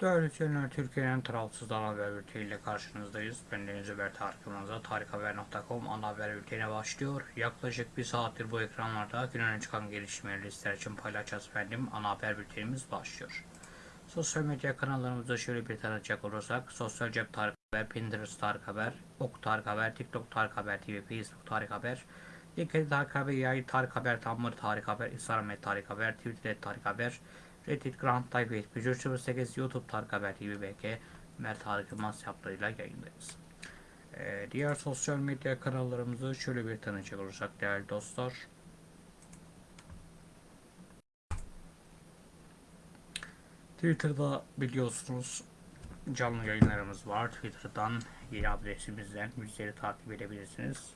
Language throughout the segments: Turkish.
Değerli izleyenler, Türkiye'nin tarafsız ana haber bülteniyle karşınızdayız. Ben Deniz Ömer Tarık Yılmaz'a tarikhaber.com ana haber bülteni başlıyor. Yaklaşık bir saattir bu ekranlarda günün öne çıkan gelişmeleri listeler için paylaşacağız efendim. Ana haber bültenimiz başlıyor. Sosyal medya kanallarımızda şöyle bir tanıtacak olursak, Sosyal Cep Tarık Haber, Pinterest Tarık Haber, Ok Tarık Haber, TikTok Tarık Haber TV, Facebook Tarık Haber, LinkedIn Tarık Haber, Yayı Tarık Haber, Tumblr Tarık Haber, Instagram Tarık Haber, Twitter Tarık Haber, Reddit Grand Type 7108 YouTube Tarık Haber TV BK Mert Tarık Yılmaz hesaplarıyla yayındayız. Ee, diğer sosyal medya kanallarımızı şöyle bir tanıcak olursak değerli dostlar. Twitter'da biliyorsunuz canlı yayınlarımız var. Twitter'dan yeni adresimizden bizleri takip edebilirsiniz.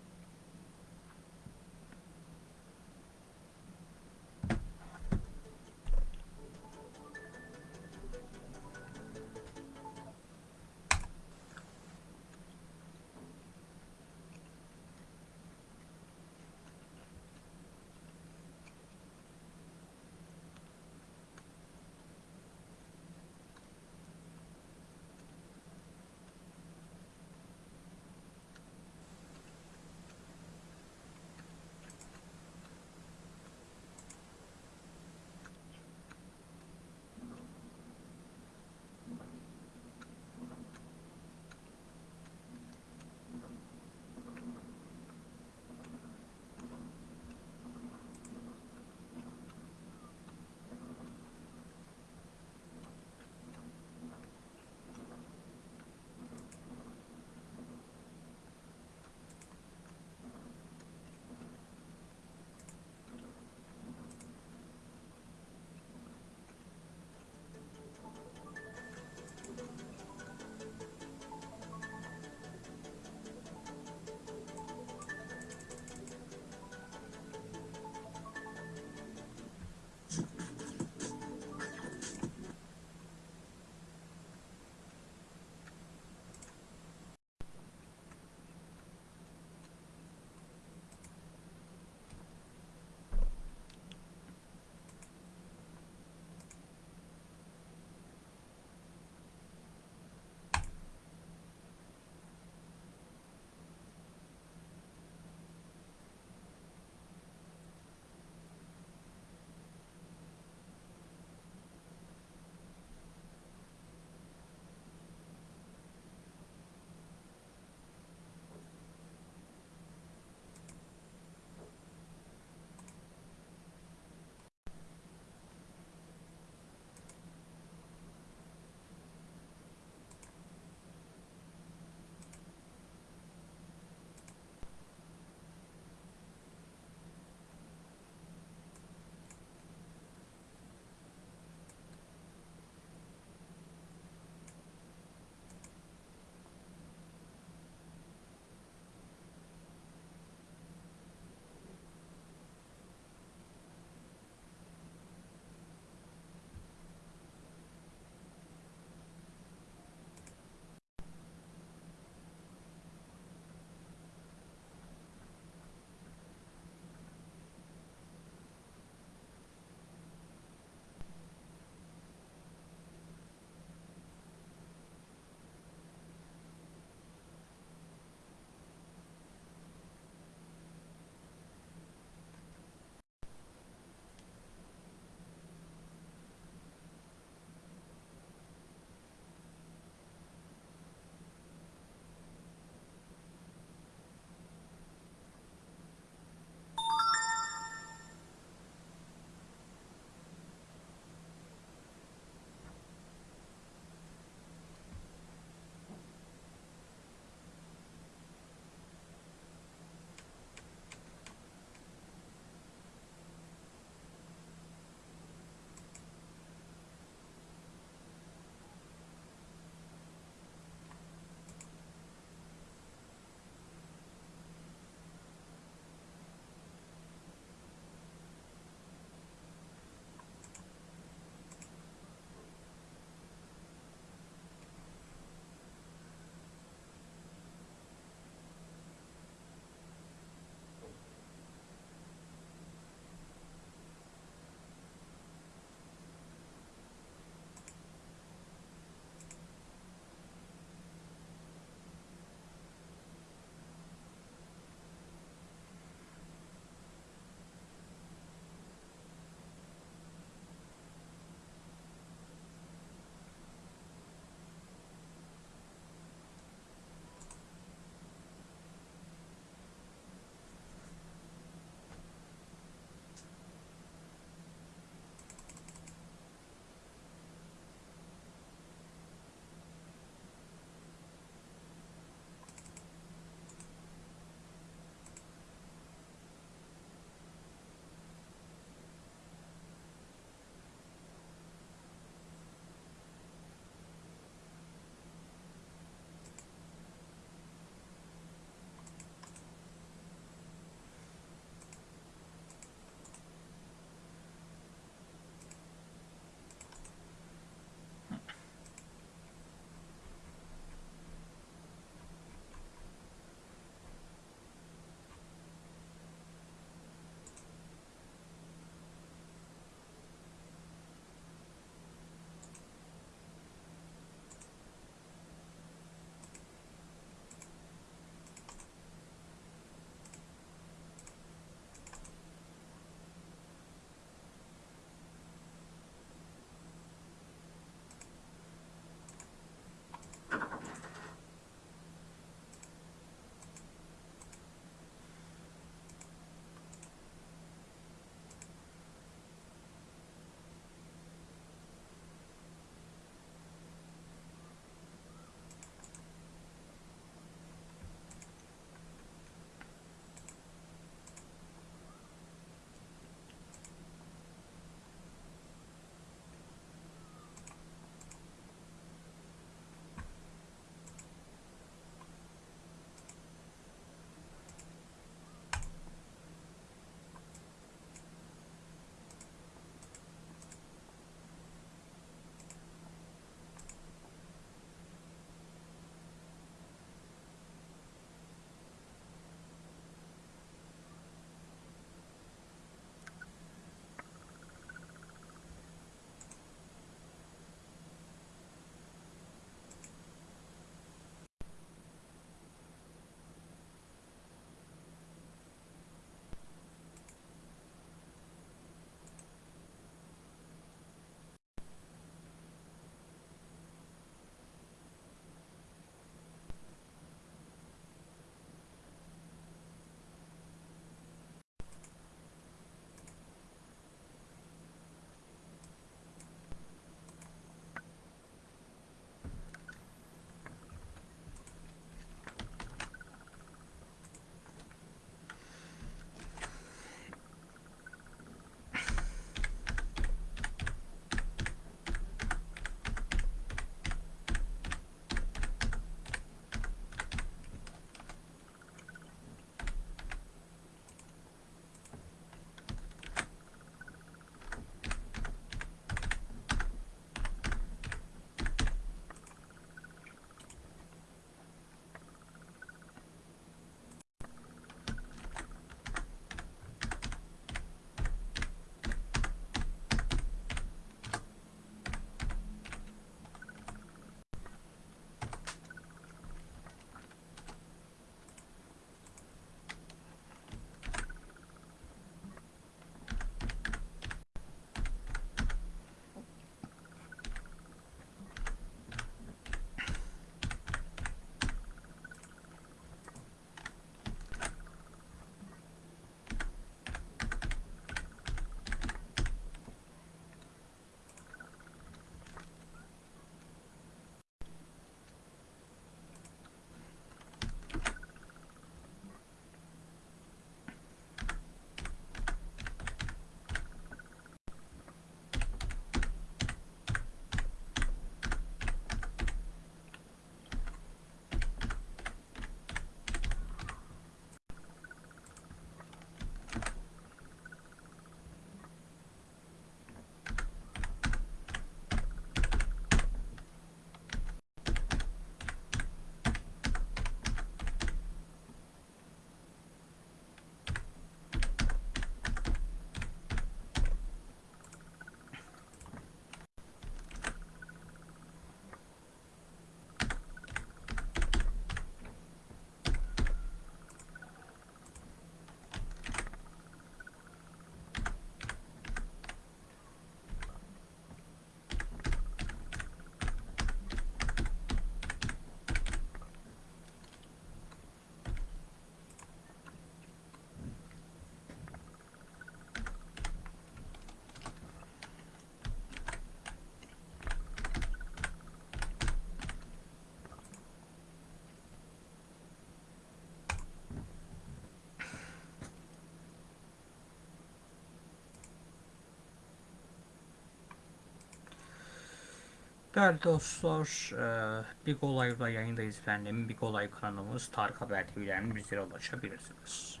Değerli dostlar, e, Big Olay'da yayındayız efendim. Big Olay kanalımız Tarık Haber TV'den bizlere ulaşabilirsiniz.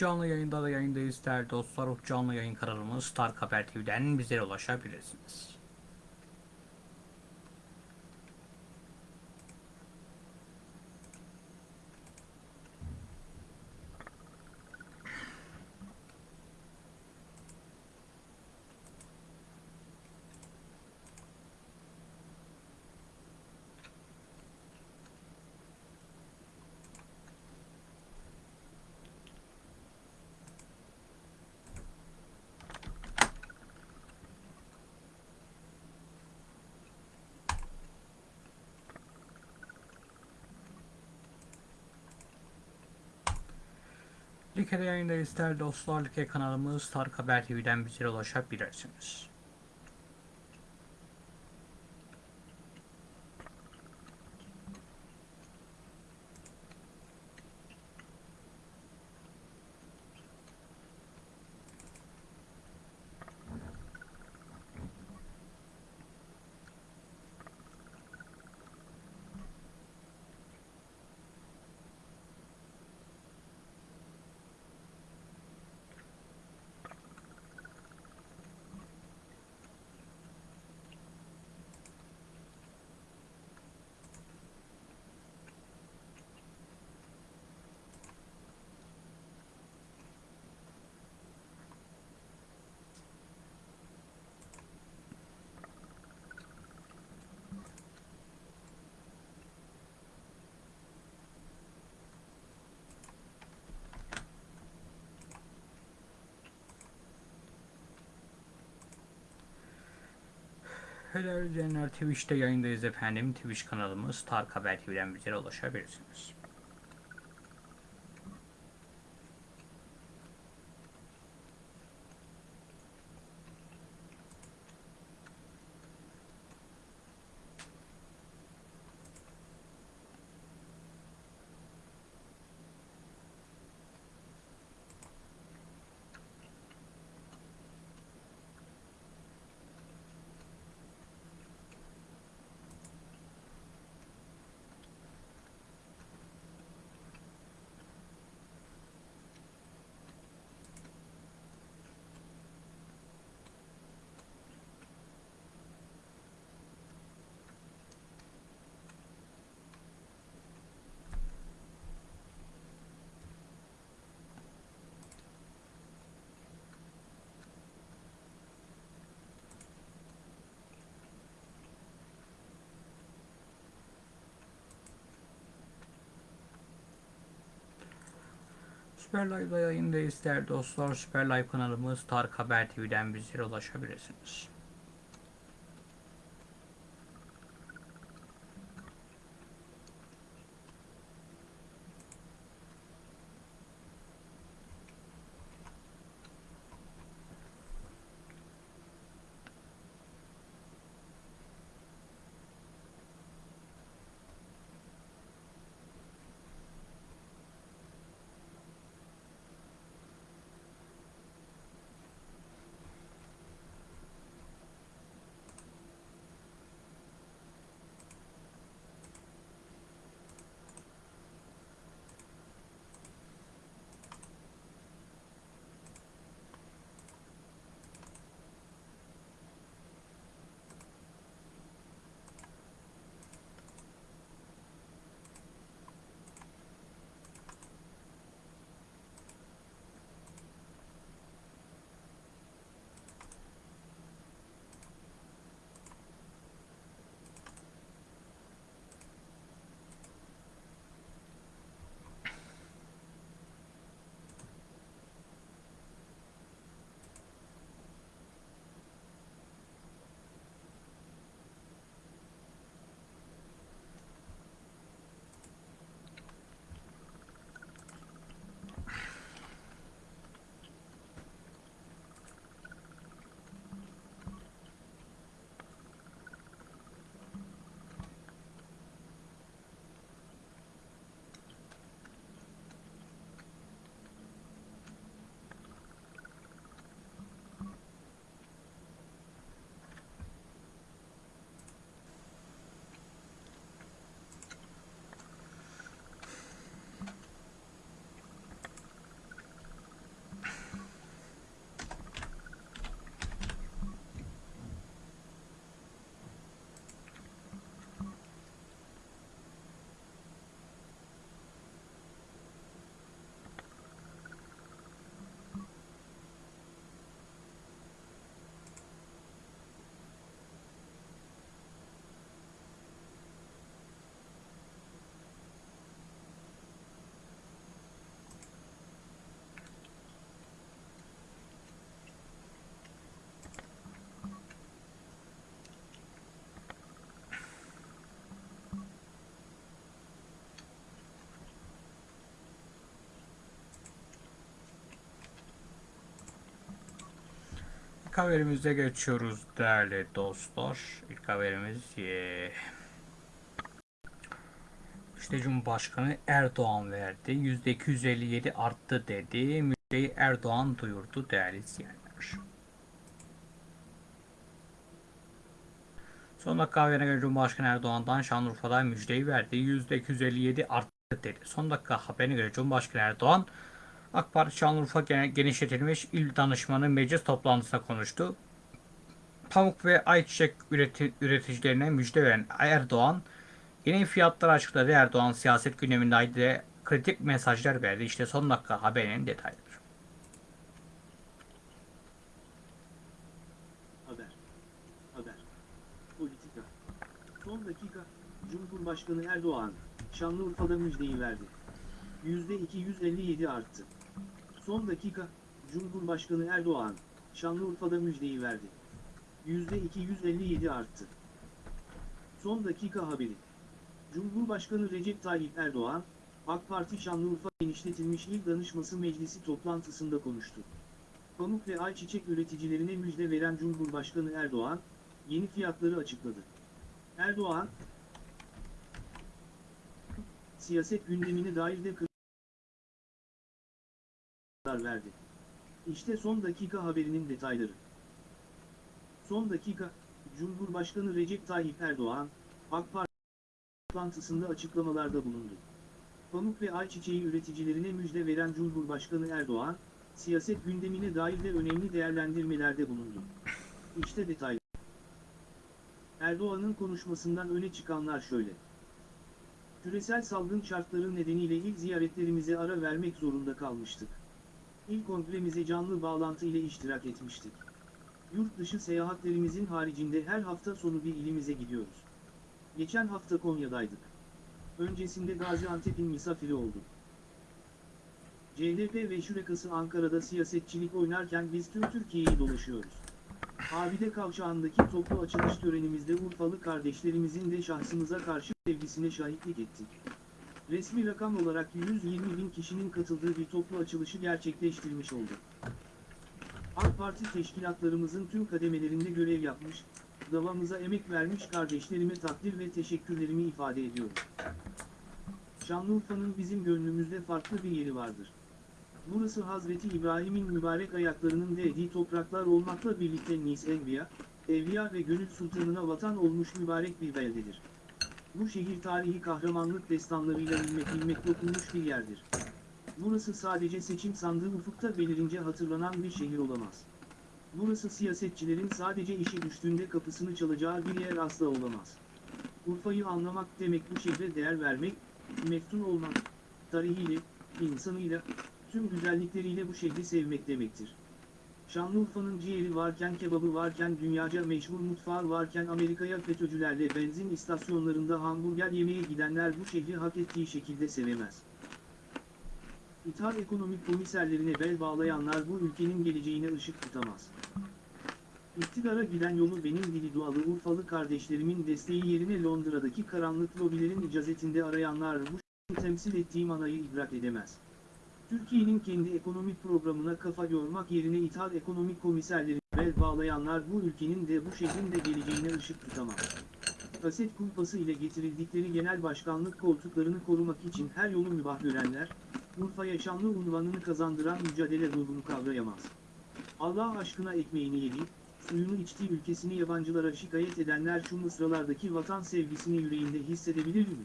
Canlı yayında da yayındayız değerli dostlar. Canlı yayın kanalımız Tarık Haber TV'den bizlere ulaşabilirsiniz. Like'de yayındayız değerli dostlar. Like kanalımız Tarık Haber TV'den bizlere ulaşabilirsiniz. Helal izleyenler Twitch'te yayındayız efendim. Twitch kanalımız Tarık Haber TV'den bizlere ulaşabilirsiniz. Süper Live'da yayındayız değerli dostlar. Süper Live kanalımız Tarık Haber TV'den bizlere ulaşabilirsiniz. İlk haberimize geçiyoruz değerli dostlar. İlk haberimiz eee, işte Cumhurbaşkanı Erdoğan verdi. %257 arttı dedi. Müjdeyi Erdoğan duyurdu değerli izleyenler. Son dakika haberine göre Cumhurbaşkanı Erdoğan'dan Şanlıurfa'da müjdeyi verdi. %257 arttı dedi. Son dakika haberine göre Cumhurbaşkanı Erdoğan AK Parti Şanlıurfa Gen- Genişletilmiş İl Danışmanı Meclis toplantısında konuştu. Pamuk ve ayçiçek üreti- üreticilerine müjde veren Erdoğan, yeni fiyatları açıkladı. Erdoğan siyaset gündeminde de kritik mesajlar verdi. İşte son dakika haberinin detayları. Haber. Haber. Politika. Son dakika, Cumhurbaşkanı Erdoğan, Şanlıurfa'da müjdeyi verdi. %257 arttı. Son dakika, Cumhurbaşkanı Erdoğan, Şanlıurfa'da müjdeyi verdi. %257 arttı. Son dakika haberi. Cumhurbaşkanı Recep Tayyip Erdoğan, AK Parti Şanlıurfa Genişletilmiş İl Danışması Meclisi toplantısında konuştu. Pamuk ve ayçiçek üreticilerine müjde veren Cumhurbaşkanı Erdoğan, yeni fiyatları açıkladı. Erdoğan, siyaset gündemine dair de kararlar verdi. İşte son dakika haberinin detayları. Son dakika, Cumhurbaşkanı Recep Tayyip Erdoğan, AK Parti toplantısında açıklamalarda bulundu. Pamuk ve ayçiçeği üreticilerine müjde veren Cumhurbaşkanı Erdoğan, siyaset gündemine dair de önemli değerlendirmelerde bulundu. İşte detaylar. Erdoğan'ın konuşmasından öne çıkanlar şöyle. Küresel salgın şartları nedeniyle ilk ziyaretlerimize ara vermek zorunda kalmıştık. İlk kongremize canlı bağlantı ile iştirak etmiştik. Yurt dışı seyahatlerimizin haricinde her hafta sonu bir ilimize gidiyoruz. Geçen hafta Konya'daydık. Öncesinde Gaziantep'in misafiri olduk. CHP ve şurakası Ankara'da siyasetçilik oynarken biz tüm Türkiye'yi dolaşıyoruz. Abide Kavşağı'ndaki toplu açılış törenimizde Urfalı kardeşlerimizin de şahsımıza karşı sevgisine şahitlik ettik. Resmi rakam olarak 120 bin kişinin katıldığı bir toplu açılışı gerçekleştirmiş olduk. AK Parti teşkilatlarımızın tüm kademelerinde görev yapmış, davamıza emek vermiş kardeşlerime takdir ve teşekkürlerimi ifade ediyorum. Şanlıurfa'nın bizim gönlümüzde farklı bir yeri vardır. Burası Hazreti İbrahim'in mübarek ayaklarının değdiği topraklar olmakla birlikte Nis Enbiya, Evliya ve Gönül Sultanına vatan olmuş mübarek bir beldedir. Bu şehir tarihi kahramanlık destanlarıyla ilmek ilmek dokunmuş bir yerdir. Burası sadece seçim sandığı ufukta belirince hatırlanan bir şehir olamaz. Burası siyasetçilerin sadece işi düştüğünde kapısını çalacağı bir yer asla olamaz. Urfa'yı anlamak demek bu şehre değer vermek, meftun olmak, tarihiyle, insanıyla, tüm güzellikleriyle bu şehri sevmek demektir. Şanlıurfa'nın ciğeri varken kebabı varken dünyaca meşhur mutfağı varken Amerika'ya FETÖ'cülerle benzin istasyonlarında hamburger yemeye gidenler bu şehri hak ettiği şekilde sevemez. İthal ekonomik komiserlerine bel bağlayanlar bu ülkenin geleceğine ışık tutamaz. İktidara giden yolu benim dili dualı Urfalı kardeşlerimin desteği yerine Londra'daki karanlık lobilerin icazetinde arayanlar bu temsil ettiği manayı idrak edemez. Türkiye'nin kendi ekonomik programına kafa yormak yerine ithal ekonomik komiserlerine bel bağlayanlar bu ülkenin de bu şehrin de geleceğine ışık tutamaz. Kaset kulpası ile getirildikleri genel başkanlık koltuklarını korumak için her yolu mübah görenler, Urfa'ya şanlı unvanını kazandıran mücadele ruhunu kavrayamaz. Allah aşkına ekmeğini yedi, suyunu içtiği ülkesini yabancılara şikayet edenler şu mısralardaki vatan sevgisini yüreğinde hissedebilir mi?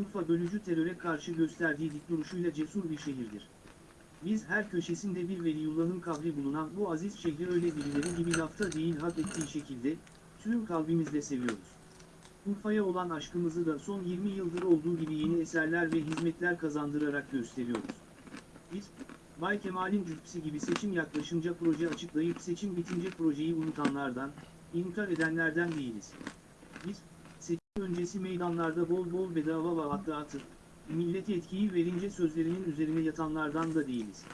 Urfa bölücü teröre karşı gösterdiği dik duruşuyla cesur bir şehirdir. Biz her köşesinde bir Veliyullah'ın kabri bulunan bu aziz şehri öyle birileri gibi lafta değil hak ettiği şekilde, tüm kalbimizle seviyoruz. Urfa'ya olan aşkımızı da son 20 yıldır olduğu gibi yeni eserler ve hizmetler kazandırarak gösteriyoruz. Biz, Bay Kemal'in cübbesi gibi seçim yaklaşınca proje açıklayıp seçim bitince projeyi unutanlardan, inkar edenlerden değiliz. Öncesi meydanlarda bol bol bedava vaat dağıtır, millet yetkiyi verince sözlerinin üzerine yatanlardan da değiliz.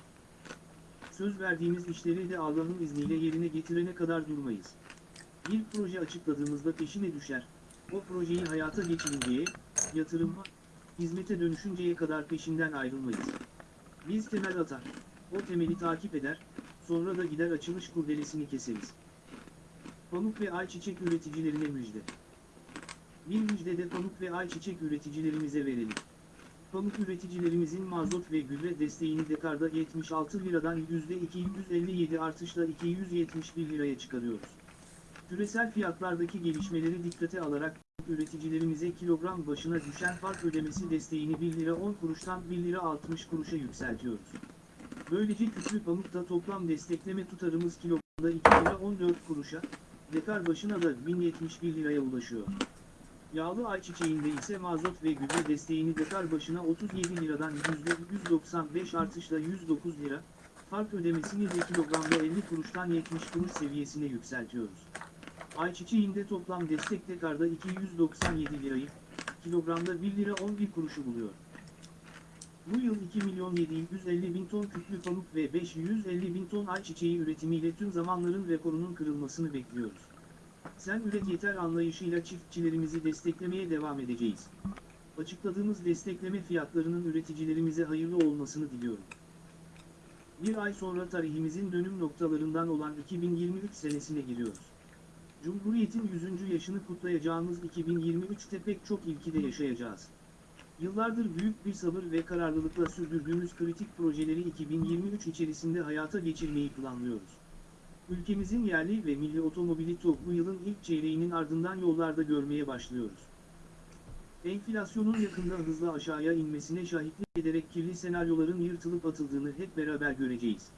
Söz verdiğimiz işleri de Allah'ın izniyle yerine getirene kadar durmayız. Bir proje açıkladığımızda peşine düşer, o projeyi hayata geçirinceye, yatırıma, hizmete dönüşünceye kadar peşinden ayrılmayız. Biz temel atar, o temeli takip eder, sonra da gider açılış kurdelesini keseriz. Pamuk ve ayçiçek üreticilerine müjde. Bir müjde de pamuk ve ayçiçek üreticilerimize verelim. Pamuk üreticilerimizin mazot ve gübre desteğini dekarda 76 liradan %257 artışla 271 liraya çıkarıyoruz. Küresel fiyatlardaki gelişmeleri dikkate alarak üreticilerimize kilogram başına düşen fark ödemesi desteğini 1 lira 10 kuruştan 1 lira 60 kuruşa yükseltiyoruz. Böylece kütlü pamukta toplam destekleme tutarımız kilogramda 2 lira 14 kuruşa, dekar başına da 1071 liraya ulaşıyor. Yağlı ayçiçeğinde ise mazot ve gübre desteğini dekar başına 37 liradan %195 artışla 109 lira, fark ödemesini de kilogramda 50 kuruştan 70 kuruş seviyesine yükseltiyoruz. Ayçiçeğinde toplam destek dekarda 297 lirayı, kilogramda 1 lira 11 kuruşu buluyor. Bu yıl 2 milyon 750 bin ton kütlü pamuk ve 550 bin ton ayçiçeği üretimiyle tüm zamanların rekorunun kırılmasını bekliyoruz. Sen üret yeter anlayışıyla çiftçilerimizi desteklemeye devam edeceğiz. Açıkladığımız destekleme fiyatlarının üreticilerimize hayırlı olmasını diliyorum. Bir ay sonra tarihimizin dönüm noktalarından olan 2023 senesine giriyoruz. Cumhuriyetin 100. yaşını kutlayacağımız 2023'te pek çok ilki de yaşayacağız. Yıllardır büyük bir sabır ve kararlılıkla sürdürdüğümüz kritik projeleri 2023 içerisinde hayata geçirmeyi planlıyoruz. Ülkemizin yerli ve milli otomobili TOG bu yılın ilk çeyreğinin ardından yollarda görmeye başlıyoruz. Enflasyonun yakında hızla aşağıya inmesine şahitlik ederek kirli senaryoların yırtılıp atıldığını hep beraber göreceğiz.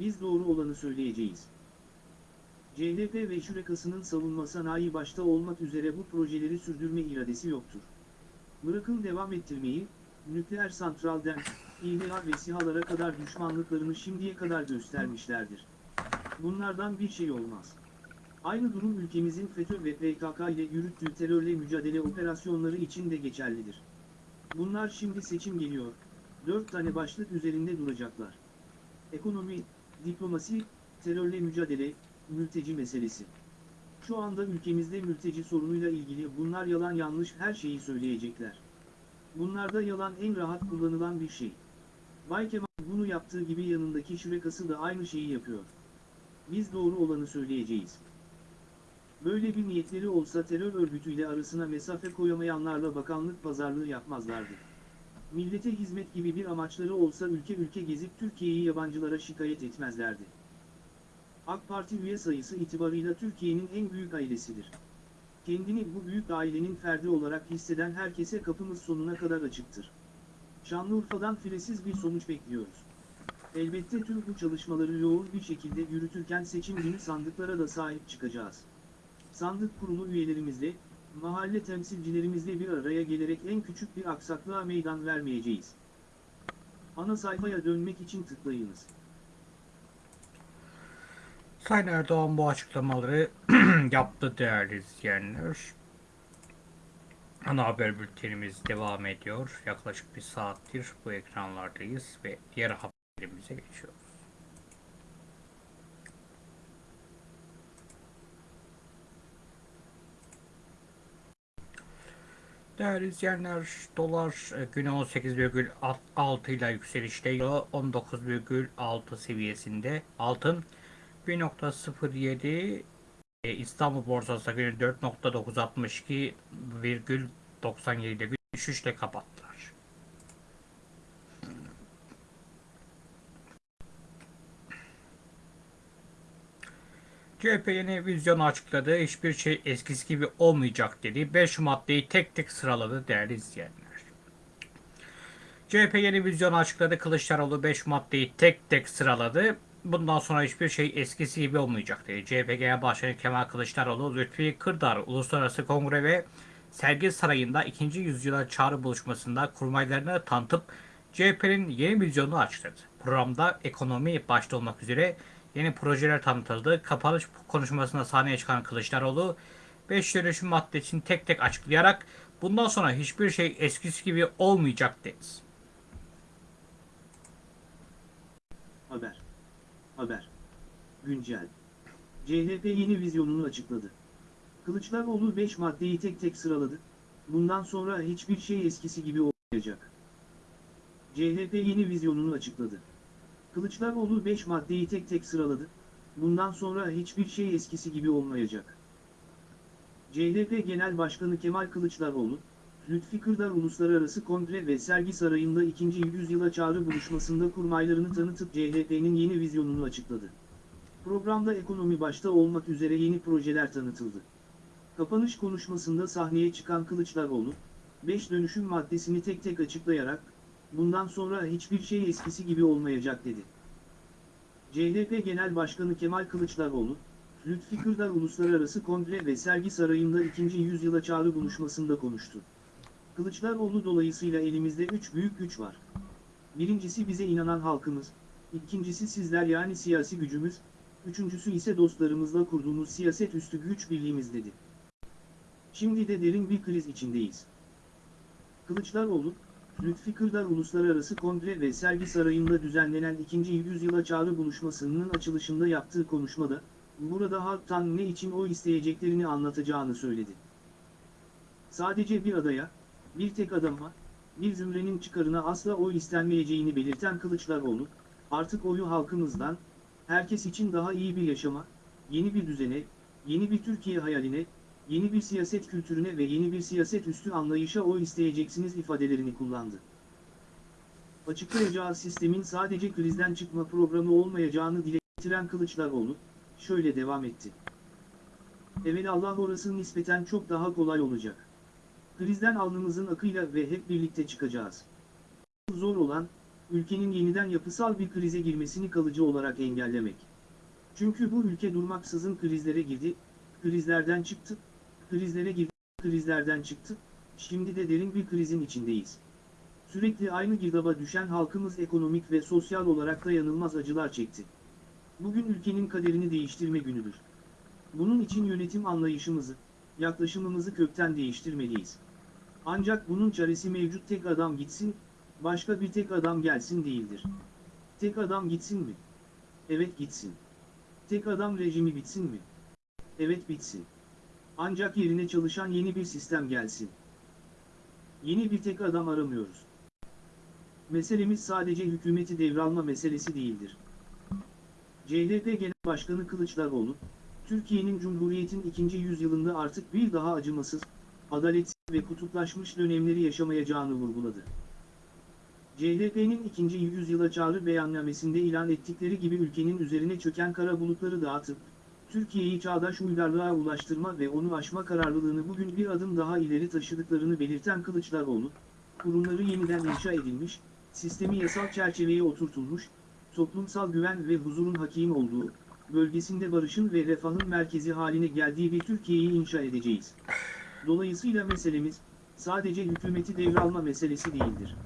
Biz doğru olanı söyleyeceğiz. CHP ve Şurekası'nın savunma sanayi başta olmak üzere bu projeleri sürdürme iradesi yoktur. Bırakın devam ettirmeyi, nükleer santralden, İHA ve SİHA'lara kadar düşmanlıklarını şimdiye kadar göstermişlerdir. Bunlardan bir şey olmaz. Aynı durum ülkemizin FETÖ ve PKK ile yürüttüğü terörle mücadele operasyonları için de geçerlidir. Bunlar şimdi seçim geliyor, dört tane başlık üzerinde duracaklar. Ekonomi, diplomasi, terörle mücadele, mülteci meselesi. Şu anda ülkemizde mülteci sorunuyla ilgili bunlar yalan yanlış her şeyi söyleyecekler. Bunlarda yalan en rahat kullanılan bir şey. Bay Kemal bunu yaptığı gibi yanındaki şürekası da aynı şeyi yapıyor. Biz doğru olanı söyleyeceğiz. Böyle bir niyetleri olsa terör örgütüyle arasına mesafe koyamayanlarla bakanlık pazarlığı yapmazlardı. Millete hizmet gibi bir amaçları olsa ülke ülke gezip Türkiye'yi yabancılara şikayet etmezlerdi. AK Parti üye sayısı itibarıyla Türkiye'nin en büyük ailesidir. Kendini bu büyük ailenin ferdi olarak hisseden herkese kapımız sonuna kadar açıktır. Şanlıurfa'dan firesiz bir sonuç bekliyoruz. Elbette tüm bu çalışmaları yoğun bir şekilde yürütürken seçim günü sandıklara da sahip çıkacağız. Sandık kurulu üyelerimizle, mahalle temsilcilerimizle bir araya gelerek en küçük bir aksaklığa meydan vermeyeceğiz. Ana sayfaya dönmek için tıklayınız. Sayın Erdoğan bu açıklamaları yaptı değerli izleyenler. Ana haber bültenimiz devam ediyor. Yaklaşık bir saattir bu ekranlardayız ve diğer haberimize geçiyoruz. Değerli izleyenler, dolar e, güne 18,6 ile yükselişte, euro 19,6 seviyesinde, altın 1.07 e, İstanbul borsası günü 4.962,97'de bir düşüşle kapattılar. CHP yeni vizyonu açıkladı. Hiçbir şey eskisi gibi olmayacak dedi. 5 maddeyi tek tek sıraladı değerli izleyenler. CHP yeni vizyonu açıkladı. Kılıçdaroğlu 5 maddeyi tek tek sıraladı. Bundan sonra hiçbir şey eskisi gibi olmayacak dedi. CHP Genel Başkanı Kemal Kılıçdaroğlu, Lütfi Kırdar Uluslararası Kongre ve Sergi Sarayı'nda 2. yüzyıla çağrı buluşmasında kurmaylarını tanıtıp CHP'nin yeni vizyonunu açıkladı. Programda ekonomi başta olmak üzere yeni projeler tanıtıldı. Kapanış konuşmasında sahneye çıkan Kılıçdaroğlu 5 dönüşüm maddesini tek tek açıklayarak bundan sonra hiçbir şey eskisi gibi olmayacak dedi. Haber. Haber. Güncel. CHP yeni vizyonunu açıkladı. Kılıçdaroğlu 5 maddeyi tek tek sıraladı. Bundan sonra hiçbir şey eskisi gibi olmayacak. CHP yeni vizyonunu açıkladı. Kılıçdaroğlu 5 maddeyi tek tek sıraladı. Bundan sonra hiçbir şey eskisi gibi olmayacak. CHP Genel Başkanı Kemal Kılıçdaroğlu, Lütfi Kırdar Uluslararası Kongre ve Sergi Sarayı'nda 2. yüzyıla çağrı buluşmasında kurmaylarını tanıtıp CHP'nin yeni vizyonunu açıkladı. Programda ekonomi başta olmak üzere yeni projeler tanıtıldı. Kapanış konuşmasında sahneye çıkan Kılıçdaroğlu, 5 dönüşüm maddesini tek tek açıklayarak, bundan sonra hiçbir şey eskisi gibi olmayacak dedi. CHP Genel Başkanı Kemal Kılıçdaroğlu, Lütfi Kırdar Uluslararası Kongre ve Sergi Sarayı'nda 2. yüzyıla çağrı buluşmasında konuştu. Kılıçdaroğlu dolayısıyla elimizde üç büyük güç var. Birincisi bize inanan halkımız, ikincisi sizler yani siyasi gücümüz, üçüncüsü ise dostlarımızla kurduğumuz siyaset üstü güç birliğimiz dedi. Şimdi de derin bir kriz içindeyiz. Kılıçdaroğlu, Lütfi Kırdar Uluslararası Kongre ve Sergi Sarayı'nda düzenlenen 2. yüzyıla çağrı buluşmasının açılışında yaptığı konuşmada, burada halktan ne için oy isteyeceklerini anlatacağını söyledi. Sadece bir adaya, bir tek adama, bir zümrenin çıkarına asla oy istenmeyeceğini belirten Kılıçdaroğlu, artık oyu halkımızdan, herkes için daha iyi bir yaşama, yeni bir düzene, yeni bir Türkiye hayaline, yeni bir siyaset kültürüne ve yeni bir siyaset üstü anlayışa oy isteyeceksiniz ifadelerini kullandı. Açıklayacağı sistemin sadece krizden çıkma programı olmayacağını dile getiren Kılıçdaroğlu, şöyle devam etti. Evelallah orası nispeten çok daha kolay olacak. Krizden alnımızın akıyla ve hep birlikte çıkacağız. Zor olan, ülkenin yeniden yapısal bir krize girmesini kalıcı olarak engellemek. Çünkü bu ülke durmaksızın krizlere girdi, krizlerden çıktı, krizlere girdi, krizlerden çıktı, şimdi de derin bir krizin içindeyiz. Sürekli aynı girdaba düşen halkımız ekonomik ve sosyal olarak dayanılmaz acılar çekti. Bugün ülkenin kaderini değiştirme günüdür. Bunun için yönetim anlayışımızı, yaklaşımımızı kökten değiştirmeliyiz. Ancak bunun çaresi mevcut tek adam gitsin, başka bir tek adam gelsin değildir. Tek adam gitsin mi? Evet gitsin. Tek adam rejimi bitsin mi? Evet bitsin. Ancak yerine çalışan yeni bir sistem gelsin. Yeni bir tek adam aramıyoruz. Meselemiz sadece hükümeti devralma meselesi değildir. CHP Genel Başkanı Kılıçdaroğlu, Türkiye'nin Cumhuriyet'in ikinci yüzyılında artık bir daha acımasız, adaletsiz ve kutuplaşmış dönemleri yaşamayacağını vurguladı. CHP'nin ikinci yüzyıla çağrı beyannamesinde ilan ettikleri gibi ülkenin üzerine çöken kara bulutları dağıtıp, Türkiye'yi çağdaş uygarlığa ulaştırma ve onu aşma kararlılığını bugün bir adım daha ileri taşıdıklarını belirten Kılıçdaroğlu, kurumları yeniden inşa edilmiş, sistemi yasal çerçeveye oturtulmuş, toplumsal güven ve huzurun hakim olduğu, bölgesinde barışın ve refahın merkezi haline geldiği bir Türkiye'yi inşa edeceğiz. Dolayısıyla meselemiz, sadece hükümeti devralma meselesi değildir.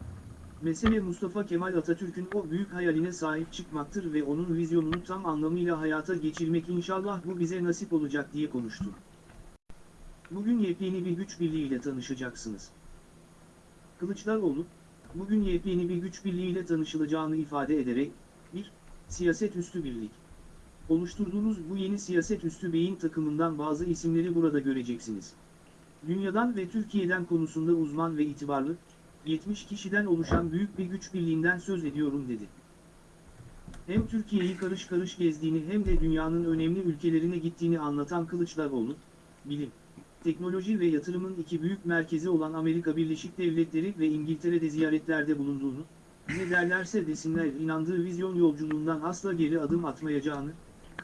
Mesele Mustafa Kemal Atatürk'ün o büyük hayaline sahip çıkmaktır ve onun vizyonunu tam anlamıyla hayata geçirmek inşallah bu bize nasip olacak diye konuştu. Bugün yepyeni bir güç birliğiyle tanışacaksınız. Kılıçdaroğlu, bugün yepyeni bir güç birliğiyle tanışılacağını ifade ederek, 1. Siyaset üstü birlik. Oluşturduğunuz bu yeni siyaset üstü beyin takımından bazı isimleri burada göreceksiniz. Dünyadan ve Türkiye'den konusunda uzman ve itibarlı, 70 kişiden oluşan büyük bir güç birliğinden söz ediyorum dedi. Hem Türkiye'yi karış karış gezdiğini hem de dünyanın önemli ülkelerine gittiğini anlatan Kılıçdaroğlu, bilim, teknoloji ve yatırımın iki büyük merkezi olan Amerika Birleşik Devletleri ve İngiltere'de ziyaretlerde bulunduğunu, ne derlerse desinler inandığı vizyon yolculuğundan asla geri adım atmayacağını,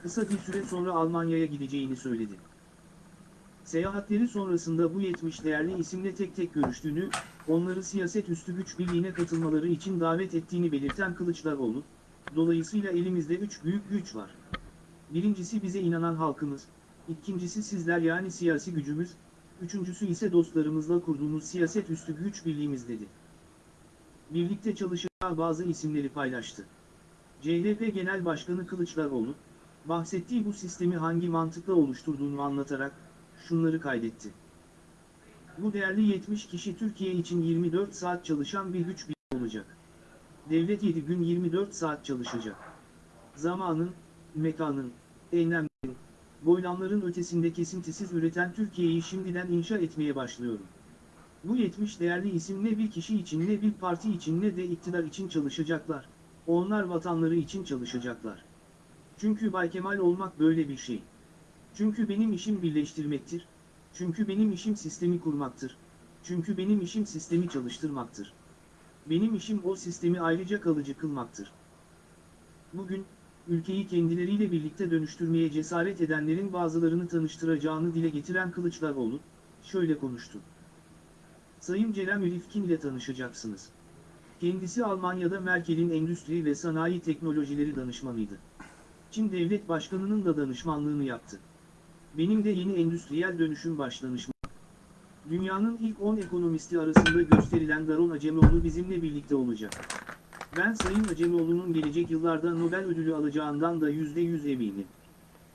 kısa bir süre sonra Almanya'ya gideceğini söyledi. Seyahatleri sonrasında bu 70 değerli isimle tek tek görüştüğünü, onları siyaset üstü güç birliğine katılmaları için davet ettiğini belirten Kılıçdaroğlu, dolayısıyla elimizde üç büyük güç var. Birincisi bize inanan halkımız, ikincisi sizler yani siyasi gücümüz, üçüncüsü ise dostlarımızla kurduğumuz siyaset üstü güç birliğimiz dedi. Birlikte çalışacağı bazı isimleri paylaştı. CHP Genel Başkanı Kılıçdaroğlu, bahsettiği bu sistemi hangi mantıkla oluşturduğunu anlatarak, şunları kaydetti. Bu değerli 70 kişi Türkiye için 24 saat çalışan bir güç birliği olacak. Devlet 7 gün 24 saat çalışacak. Zamanın, mekanın, eylemlerin, boylamların ötesinde kesintisiz üreten Türkiye'yi şimdiden inşa etmeye başlıyorum. Bu 70 değerli isim ne bir kişi için ne bir parti için ne de iktidar için çalışacaklar. onlar vatanları için çalışacaklar. Çünkü Bay Kemal olmak böyle bir şey. Çünkü benim işim birleştirmektir. Çünkü benim işim sistemi kurmaktır. Çünkü benim işim sistemi çalıştırmaktır. Benim işim o sistemi ayrıca kalıcı kılmaktır. Bugün, ülkeyi kendileriyle birlikte dönüştürmeye cesaret edenlerin bazılarını tanıştıracağını dile getiren Kılıçdaroğlu, şöyle konuştu. Sayın Cerem Rifkin ile tanışacaksınız. Kendisi Almanya'da Merkel'in endüstri ve sanayi teknolojileri danışmanıydı. Çin Devlet Başkanı'nın da danışmanlığını yaptı. Benim de yeni endüstriyel dönüşüm başlanışım. Dünyanın ilk 10 ekonomisti arasında gösterilen Daron Acemoğlu bizimle birlikte olacak. Ben Sayın Acemoğlu'nun gelecek yıllarda Nobel ödülü alacağından da %100 eminim.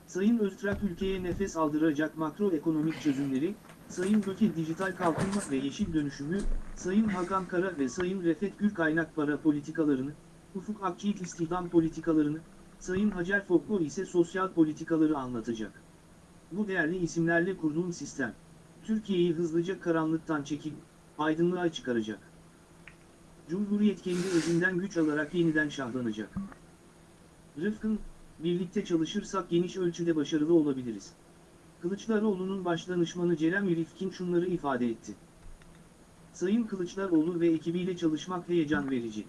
Sayın Öztrak ülkeye nefes aldıracak makroekonomik çözümleri, Sayın Göke dijital kalkınma ve yeşil dönüşümü, Sayın Hakan Kara ve Sayın Refet Gül kaynak para politikalarını, Ufuk Akçiğit istihdam politikalarını, Sayın Hacer Fokko ise sosyal politikaları anlatacak. Bu değerli isimlerle kurduğum sistem, Türkiye'yi hızlıca karanlıktan çekip, aydınlığa çıkaracak. Cumhuriyet kendi özünden güç alarak yeniden şahlanacak. Rıfkın, birlikte çalışırsak geniş ölçüde başarılı olabiliriz. Kılıçdaroğlu'nun başdanışmanı Cerem Rifkin şunları ifade etti. Sayın Kılıçdaroğlu ve ekibiyle çalışmak heyecan verici.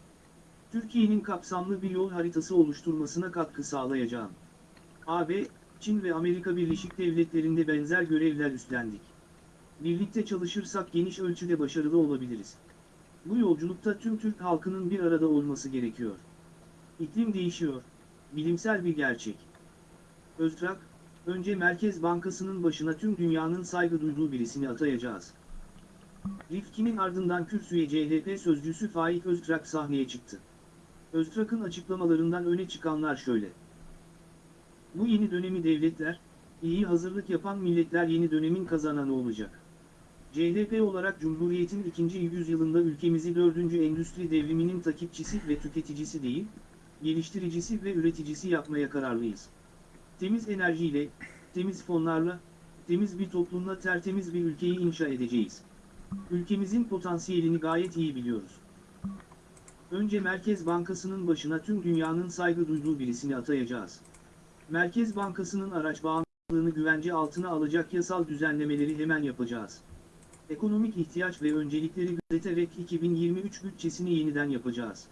Türkiye'nin kapsamlı bir yol haritası oluşturmasına katkı sağlayacağım. AB, Çin ve Amerika Birleşik Devletleri'nde benzer görevler üstlendik. Birlikte çalışırsak geniş ölçüde başarılı olabiliriz. Bu yolculukta tüm Türk halkının bir arada olması gerekiyor. İklim değişiyor. Bilimsel bir gerçek. Öztrak, önce Merkez Bankası'nın başına tüm dünyanın saygı duyduğu birisini atayacağız. Rifkin'in ardından kürsüye CHP sözcüsü Faik Öztrak sahneye çıktı. Öztrak'ın açıklamalarından öne çıkanlar şöyle. Bu yeni dönemi devletler, iyi hazırlık yapan milletler yeni dönemin kazananı olacak. CHP olarak Cumhuriyet'in ikinci yüzyılında ülkemizi dördüncü endüstri devriminin takipçisi ve tüketicisi değil, geliştiricisi ve üreticisi yapmaya kararlıyız. Temiz enerjiyle, temiz fonlarla, temiz bir toplumla tertemiz bir ülkeyi inşa edeceğiz. Ülkemizin potansiyelini gayet iyi biliyoruz. Önce Merkez Bankası'nın başına tüm dünyanın saygı duyduğu birisini atayacağız. Merkez Bankası'nın araç bağımlılığını güvence altına alacak yasal düzenlemeleri hemen yapacağız. Ekonomik ihtiyaç ve öncelikleri gözeterek 2023 bütçesini yeniden yapacağız.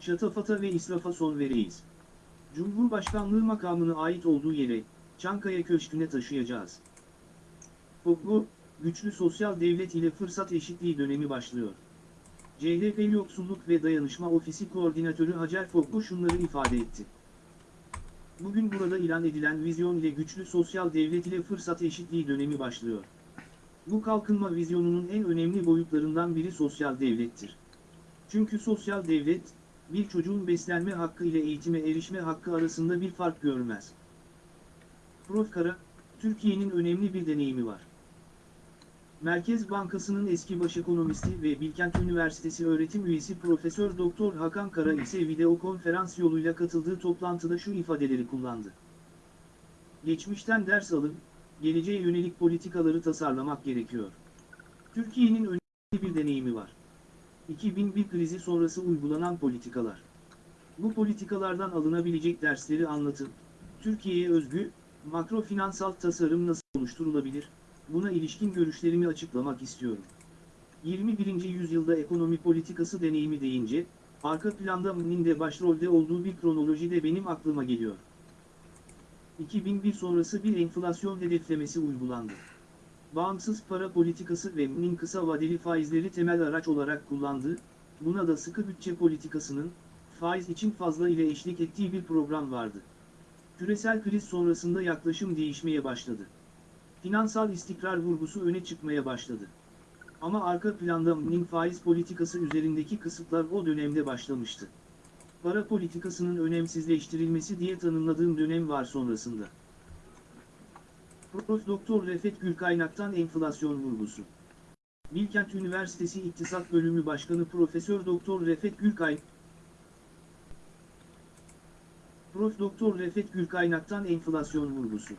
Şatafata ve israfa son vereyiz. Cumhurbaşkanlığı makamına ait olduğu yere, Çankaya Köşkü'ne taşıyacağız. Bu, güçlü sosyal devlet ile fırsat eşitliği dönemi başlıyor. CHP Yoksulluk ve Dayanışma Ofisi Koordinatörü Hacer Fokko şunları ifade etti. Bugün burada ilan edilen vizyon ile güçlü sosyal devlet ile fırsat eşitliği dönemi başlıyor. Bu kalkınma vizyonunun en önemli boyutlarından biri sosyal devlettir. Çünkü sosyal devlet, bir çocuğun beslenme hakkı ile eğitime erişme hakkı arasında bir fark görmez. Prof. Kara, Türkiye'nin önemli bir deneyimi var. Merkez Bankası'nın eski başekonomisti ve Bilkent Üniversitesi öğretim üyesi Profesör Doktor Hakan Kara ise video konferans yoluyla katıldığı toplantıda şu ifadeleri kullandı. Geçmişten ders alıp, geleceğe yönelik politikaları tasarlamak gerekiyor. Türkiye'nin önemli bir deneyimi var. 2001 krizi sonrası uygulanan politikalar. Bu politikalardan alınabilecek dersleri anlatıp, Türkiye'ye özgü, makro finansal tasarım nasıl oluşturulabilir, buna ilişkin görüşlerimi açıklamak istiyorum. 21. yüzyılda ekonomi politikası deneyimi deyince, arka planda Mnin de başrolde olduğu bir kronoloji de benim aklıma geliyor. 2001 sonrası bir enflasyon hedeflemesi uygulandı. Bağımsız para politikası ve Mnin kısa vadeli faizleri temel araç olarak kullandığı, buna da sıkı bütçe politikasının, faiz için fazla ile eşlik ettiği bir program vardı. Küresel kriz sonrasında yaklaşım değişmeye başladı. Finansal istikrar vurgusu öne çıkmaya başladı. Ama arka planda Mnin faiz politikası üzerindeki kısıtlar o dönemde başlamıştı. Para politikasının önemsizleştirilmesi diye tanımladığım dönem var sonrasında. Prof. Doktor Refet Gülkaynak'tan enflasyon vurgusu. Bilkent Üniversitesi İktisat Bölümü Başkanı Profesör Doktor Refet Gülkay Prof. Doktor Refet Gülkaynak'tan enflasyon vurgusu.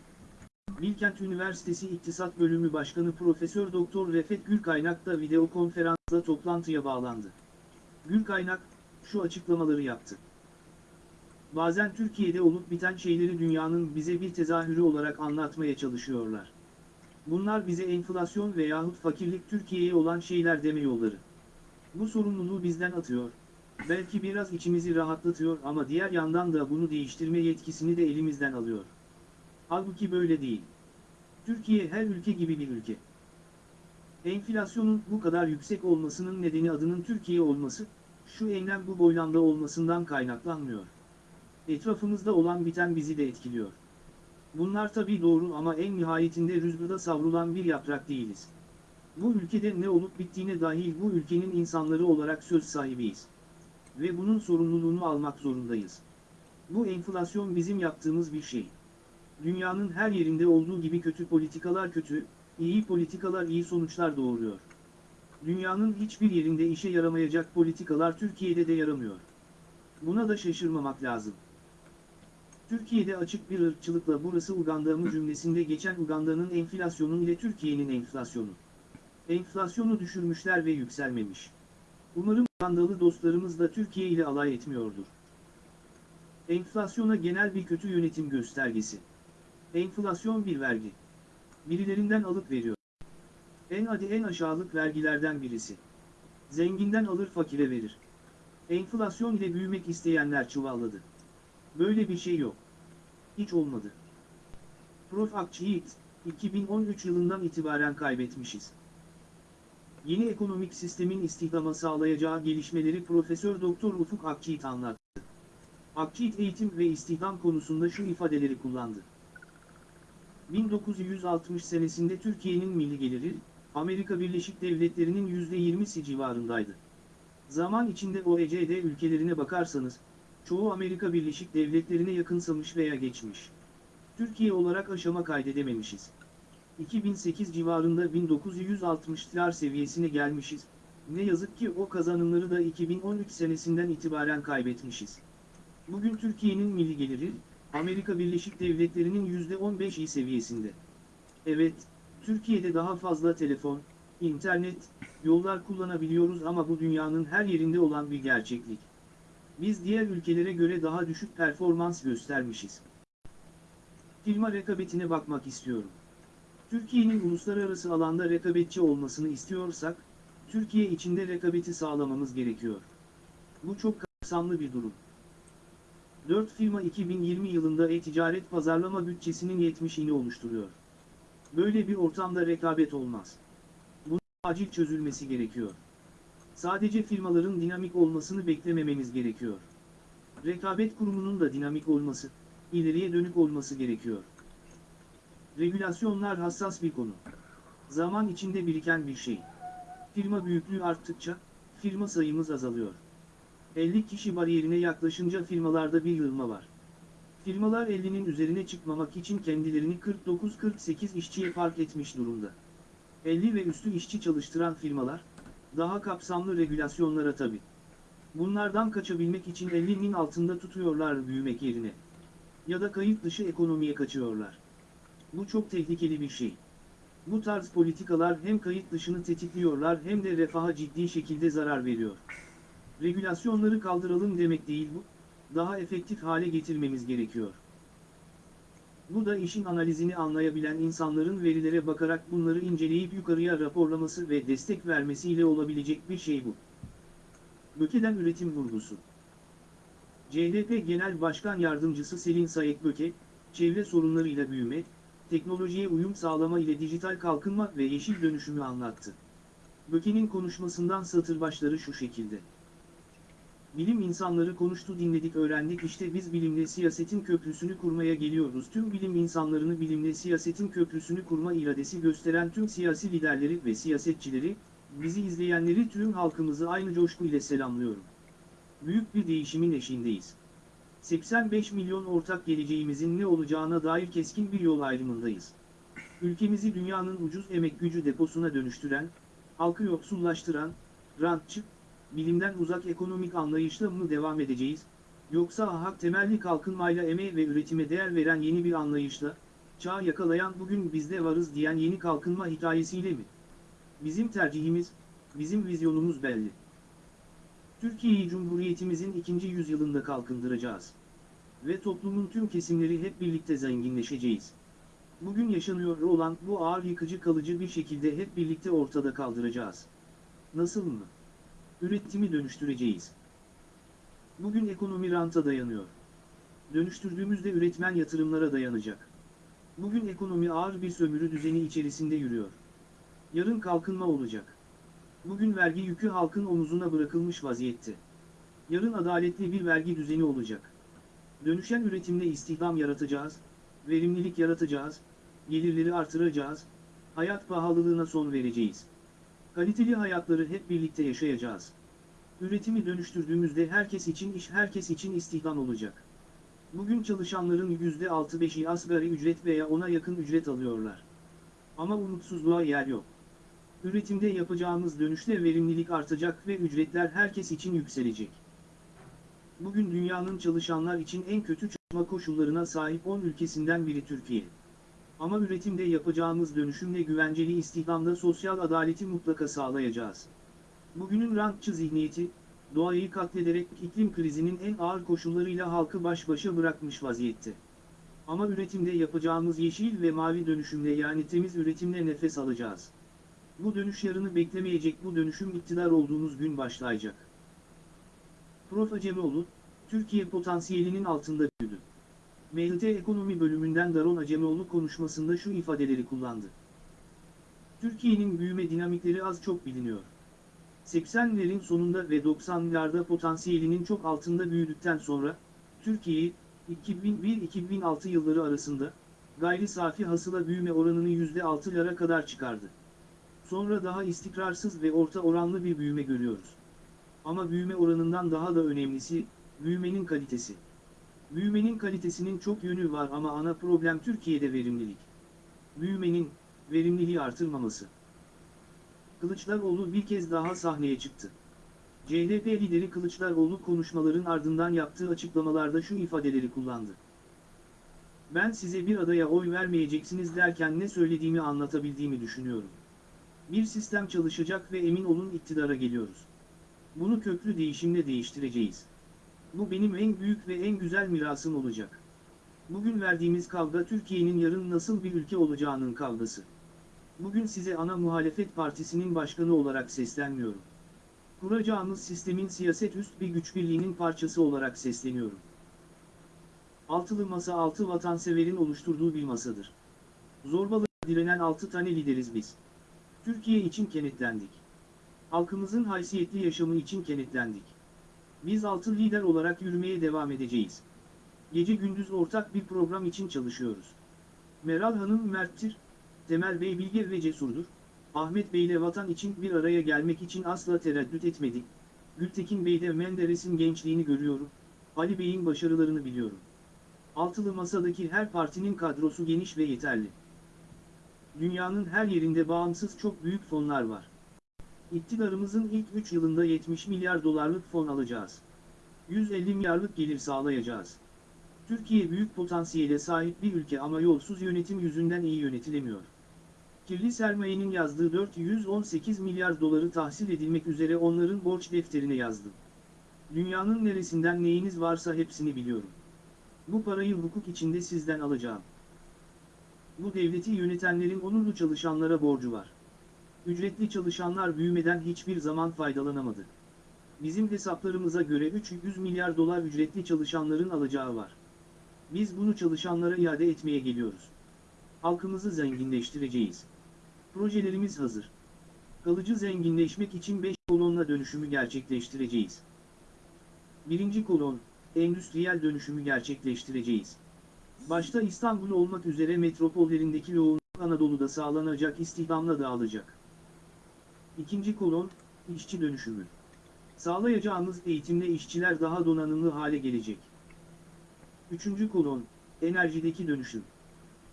Bilkent Üniversitesi İktisat Bölümü Başkanı Profesör Doktor Refet Gülkaynak da video konferansla toplantıya bağlandı. Gülkaynak şu açıklamaları yaptı. Bazen Türkiye'de olup biten şeyleri dünyanın bize bir tezahürü olarak anlatmaya çalışıyorlar. Bunlar bize enflasyon veyahut fakirlik Türkiye'ye olan şeyler deme yolları. Bu sorumluluğu bizden atıyor. Belki biraz içimizi rahatlatıyor ama diğer yandan da bunu değiştirme yetkisini de elimizden alıyor. Halbuki böyle değil. Türkiye her ülke gibi bir ülke. Enflasyonun bu kadar yüksek olmasının nedeni adının Türkiye olması, şu enlem bu boylamda olmasından kaynaklanmıyor. Etrafımızda olan biten bizi de etkiliyor. Bunlar tabii doğru ama en nihayetinde rüzgarda savrulan bir yaprak değiliz. Bu ülkede ne olup bittiğine dahil bu ülkenin insanları olarak söz sahibiyiz. Ve bunun sorumluluğunu almak zorundayız. Bu enflasyon bizim yaptığımız bir şey. Dünyanın her yerinde olduğu gibi kötü politikalar kötü, iyi politikalar iyi sonuçlar doğuruyor. Dünyanın hiçbir yerinde işe yaramayacak politikalar Türkiye'de de yaramıyor. Buna da şaşırmamak lazım. Türkiye'de açık bir ırkçılıkla burası Uganda mı cümlesinde geçen Uganda'nın enflasyonu ile Türkiye'nin enflasyonu. Enflasyonu düşürmüşler ve yükselmemiş. Umarım Ugandalı dostlarımız da Türkiye ile alay etmiyordur. Enflasyona genel bir kötü yönetim göstergesi. Enflasyon bir vergi. Birilerinden alıp veriyor. En adi en aşağılık vergilerden birisi. Zenginden alır fakire verir. Enflasyon ile büyümek isteyenler çuvalladı. Böyle bir şey yok. Hiç olmadı. Prof. Akçiğit, 2013 yılından itibaren kaybetmişiz. Yeni ekonomik sistemin istihdama sağlayacağı gelişmeleri Profesör Doktor Ufuk Akçiğit anlattı. Akçiğit eğitim ve istihdam konusunda şu ifadeleri kullandı. 1960 senesinde Türkiye'nin milli geliri, Amerika Birleşik Devletleri'nin %20'si civarındaydı. Zaman içinde OECD ülkelerine bakarsanız, çoğu Amerika Birleşik Devletleri'ne yakınsamış veya geçmiş. Türkiye olarak aşama kaydedememişiz. 2008 civarında 1960'lar seviyesine gelmişiz. Ne yazık ki o kazanımları da 2013 senesinden itibaren kaybetmişiz. Bugün Türkiye'nin milli geliri, Amerika Birleşik Devletleri'nin %15'i seviyesinde. Evet, Türkiye'de daha fazla telefon, internet, yollar kullanabiliyoruz ama bu dünyanın her yerinde olan bir gerçeklik. Biz diğer ülkelere göre daha düşük performans göstermişiz. Firma rekabetine bakmak istiyorum. Türkiye'nin uluslararası alanda rekabetçi olmasını istiyorsak, Türkiye içinde rekabeti sağlamamız gerekiyor. Bu çok kapsamlı bir durum. 4 firma 2020 yılında e-ticaret pazarlama bütçesinin 70'ini oluşturuyor. Böyle bir ortamda rekabet olmaz. Bunun acil çözülmesi gerekiyor. Sadece firmaların dinamik olmasını beklemememiz gerekiyor. Rekabet kurumunun da dinamik olması, ileriye dönük olması gerekiyor. Regülasyonlar hassas bir konu. Zaman içinde biriken bir şey. Firma büyüklüğü arttıkça, firma sayımız azalıyor. 50 kişi bariyerine yaklaşınca firmalarda bir yığılma var. Firmalar 50'nin üzerine çıkmamak için kendilerini 49-48 işçiye park etmiş durumda. 50 ve üstü işçi çalıştıran firmalar, daha kapsamlı regülasyonlara tabi. Bunlardan kaçabilmek için 50'nin altında tutuyorlar büyümek yerine. Ya da kayıt dışı ekonomiye kaçıyorlar. Bu çok tehlikeli bir şey. Bu tarz politikalar hem kayıt dışını tetikliyorlar hem de refaha ciddi şekilde zarar veriyor. Regülasyonları kaldıralım demek değil bu, daha efektif hale getirmemiz gerekiyor. Bu da işin analizini anlayabilen insanların verilere bakarak bunları inceleyip yukarıya raporlaması ve destek vermesiyle olabilecek bir şey bu. Böke'den üretim vurgusu. CHP Genel Başkan Yardımcısı Selin Sayek Böke, çevre sorunlarıyla büyüme, teknolojiye uyum sağlama ile dijital kalkınma ve yeşil dönüşümü anlattı. Böke'nin konuşmasından satır başları şu şekilde. Bilim insanları konuştu dinledik öğrendik işte biz bilimle siyasetin köprüsünü kurmaya geliyoruz. Tüm bilim insanlarını bilimle siyasetin köprüsünü kurma iradesi gösteren tüm siyasi liderleri ve siyasetçileri, bizi izleyenleri tüm halkımızı aynı coşku ile selamlıyorum. Büyük bir değişimin eşiğindeyiz. 85 milyon ortak geleceğimizin ne olacağına dair keskin bir yol ayrımındayız. Ülkemizi dünyanın ucuz emek gücü deposuna dönüştüren, halkı yoksullaştıran, rantçı, bilimden uzak ekonomik anlayışla mı devam edeceğiz, yoksa hak temelli kalkınmayla emeğe ve üretime değer veren yeni bir anlayışla, çağ yakalayan bugün bizde varız diyen yeni kalkınma hikayesiyle mi? Bizim tercihimiz, bizim vizyonumuz belli. Türkiye'yi Cumhuriyetimizin ikinci yüzyılında kalkındıracağız. ve toplumun tüm kesimleri hep birlikte zenginleşeceğiz. Bugün yaşanıyor olan bu ağır yıkıcı kalıcı bir şekilde hep birlikte ortada kaldıracağız. Nasıl mı? Üretimi dönüştüreceğiz. Bugün ekonomi ranta dayanıyor. Dönüştürdüğümüzde üretmen yatırımlara dayanacak. Bugün ekonomi ağır bir sömürü düzeni içerisinde yürüyor. Yarın kalkınma olacak. Bugün vergi yükü halkın omuzuna bırakılmış vaziyette. Yarın adaletli bir vergi düzeni olacak. Dönüşen üretimle istihdam yaratacağız, verimlilik yaratacağız, gelirleri artıracağız, hayat pahalılığına son vereceğiz. Kaliteli hayatları hep birlikte yaşayacağız. Üretimi dönüştürdüğümüzde herkes için iş, herkes için istihdam olacak. Bugün çalışanların %6-5'i asgari ücret veya ona yakın ücret alıyorlar. Ama umutsuzluğa yer yok. Üretimde yapacağımız dönüşte verimlilik artacak ve ücretler herkes için yükselecek. Bugün dünyanın çalışanlar için en kötü çalışma koşullarına sahip 10 ülkesinden biri Türkiye. Ama üretimde yapacağımız dönüşümle güvenceli istihdamda sosyal adaleti mutlaka sağlayacağız. Bugünün rantçı zihniyeti, doğayı katlederek iklim krizinin en ağır koşullarıyla halkı baş başa bırakmış vaziyette. Ama üretimde yapacağımız yeşil ve mavi dönüşümle yani temiz üretimle nefes alacağız. Bu dönüş yarını beklemeyecek bu dönüşüm iktidar olduğumuz gün başlayacak. Prof. Acemoğlu, Türkiye potansiyelinin altında büyüdü. MHT Ekonomi bölümünden Daron Acemoğlu konuşmasında şu ifadeleri kullandı. Türkiye'nin büyüme dinamikleri az çok biliniyor. 80'lerin sonunda ve 90'larda potansiyelinin çok altında büyüdükten sonra, Türkiye'yi 2001-2006 yılları arasında, gayri safi hasıla büyüme oranını %6'lara kadar çıkardı. Sonra daha istikrarsız ve orta oranlı bir büyüme görüyoruz. Ama büyüme oranından daha da önemlisi, büyümenin kalitesi. Büyümenin kalitesinin çok yönü var ama ana problem Türkiye'de verimlilik. Büyümenin, verimliliği artırmaması. Kılıçdaroğlu bir kez daha sahneye çıktı. CHP lideri Kılıçdaroğlu konuşmaların ardından yaptığı açıklamalarda şu ifadeleri kullandı. Ben size bir adaya oy vermeyeceksiniz derken ne söylediğimi anlatabildiğimi düşünüyorum. Bir sistem çalışacak ve emin olun iktidara geliyoruz. Bunu köklü değişimle değiştireceğiz. Bu benim en büyük ve en güzel mirasım olacak. Bugün verdiğimiz kavga Türkiye'nin yarın nasıl bir ülke olacağının kavgası. Bugün size ana muhalefet partisinin başkanı olarak seslenmiyorum. Kuracağımız sistemin siyaset üst bir güç birliğinin parçası olarak sesleniyorum. Altılı masa altı vatanseverin oluşturduğu bir masadır. Zorbalığa direnen altı tane lideriz biz. Türkiye için kenetlendik. Halkımızın haysiyetli yaşamı için kenetlendik. Biz altı lider olarak yürümeye devam edeceğiz. Gece gündüz ortak bir program için çalışıyoruz. Meral Hanım merttir, Temel Bey bilge ve cesurdur. Ahmet Bey ile vatan için bir araya gelmek için asla tereddüt etmedik. Gültekin Bey'de Menderes'in gençliğini görüyorum. Ali Bey'in başarılarını biliyorum. Altılı masadaki her partinin kadrosu geniş ve yeterli. Dünyanın her yerinde bağımsız çok büyük fonlar var. İktidarımızın ilk 3 yılında 70 milyar dolarlık fon alacağız. 150 milyarlık gelir sağlayacağız. Türkiye büyük potansiyele sahip bir ülke ama yolsuz yönetim yüzünden iyi yönetilemiyor. Kirli sermayenin yazdığı 418 milyar doları tahsil edilmek üzere onların borç defterine yazdım. Dünyanın neresinden neyiniz varsa hepsini biliyorum. Bu parayı hukuk içinde sizden alacağım. Bu devleti yönetenlerin onurlu çalışanlara borcu var. Ücretli çalışanlar büyümeden hiçbir zaman faydalanamadı. Bizim hesaplarımıza göre 300 milyar dolar ücretli çalışanların alacağı var. Biz bunu çalışanlara iade etmeye geliyoruz. Halkımızı zenginleştireceğiz. Projelerimiz hazır. Kalıcı zenginleşmek için 5 kolonla dönüşümü gerçekleştireceğiz. Birinci kolon, endüstriyel dönüşümü gerçekleştireceğiz. Başta İstanbul olmak üzere metropollerindeki yoğunluk Anadolu'da sağlanacak istihdamla dağılacak. İkinci kolon, işçi dönüşümü. Sağlayacağımız eğitimle işçiler daha donanımlı hale gelecek. Üçüncü kolon, enerjideki dönüşüm.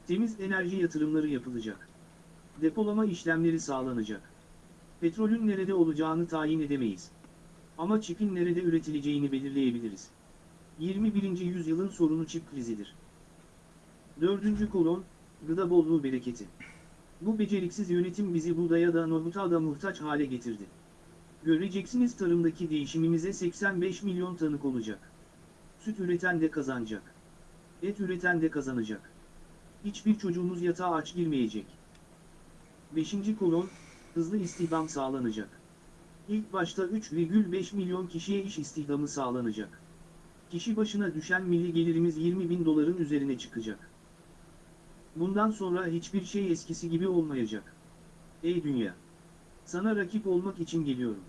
Temiz enerji yatırımları yapılacak. Depolama işlemleri sağlanacak. Petrolün nerede olacağını tayin edemeyiz. Ama çipin nerede üretileceğini belirleyebiliriz. 21. yüzyılın sorunu çip krizidir. Dördüncü kolon, gıda bolluğu bereketi. Bu beceriksiz yönetim bizi buğdaya da nohuta da muhtaç hale getirdi. Göreceksiniz tarımdaki değişimimize 85 milyon tanık olacak. Süt üreten de kazanacak. Et üreten de kazanacak. Hiçbir çocuğumuz yatağa aç girmeyecek. 5. kolon, hızlı istihdam sağlanacak. İlk başta 3,5 milyon kişiye iş istihdamı sağlanacak. Kişi başına düşen milli gelirimiz 20 bin doların üzerine çıkacak. Bundan sonra hiçbir şey eskisi gibi olmayacak. Ey dünya! Sana rakip olmak için geliyorum.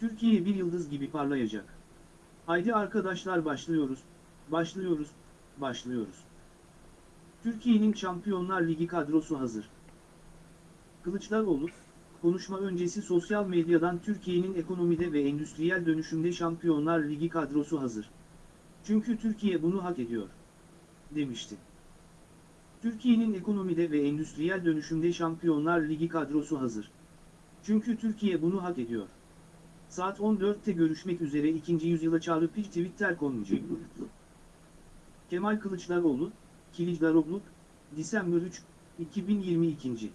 Türkiye bir yıldız gibi parlayacak. Haydi arkadaşlar başlıyoruz, başlıyoruz, başlıyoruz. Türkiye'nin Şampiyonlar Ligi kadrosu hazır. Kılıçdaroğlu, konuşma öncesi sosyal medyadan Türkiye'nin ekonomide ve endüstriyel dönüşümde Şampiyonlar Ligi kadrosu hazır. Çünkü Türkiye bunu hak ediyor. Demişti. Türkiye'nin ekonomide ve endüstriyel dönüşümde Şampiyonlar Ligi kadrosu hazır. Çünkü Türkiye bunu hak ediyor. Saat 14'te görüşmek üzere ikinci yüzyıla çağrı bir Twitter konucu. Kemal Kılıçdaroğlu, Kilicdaroglu, Disember 3, 2022.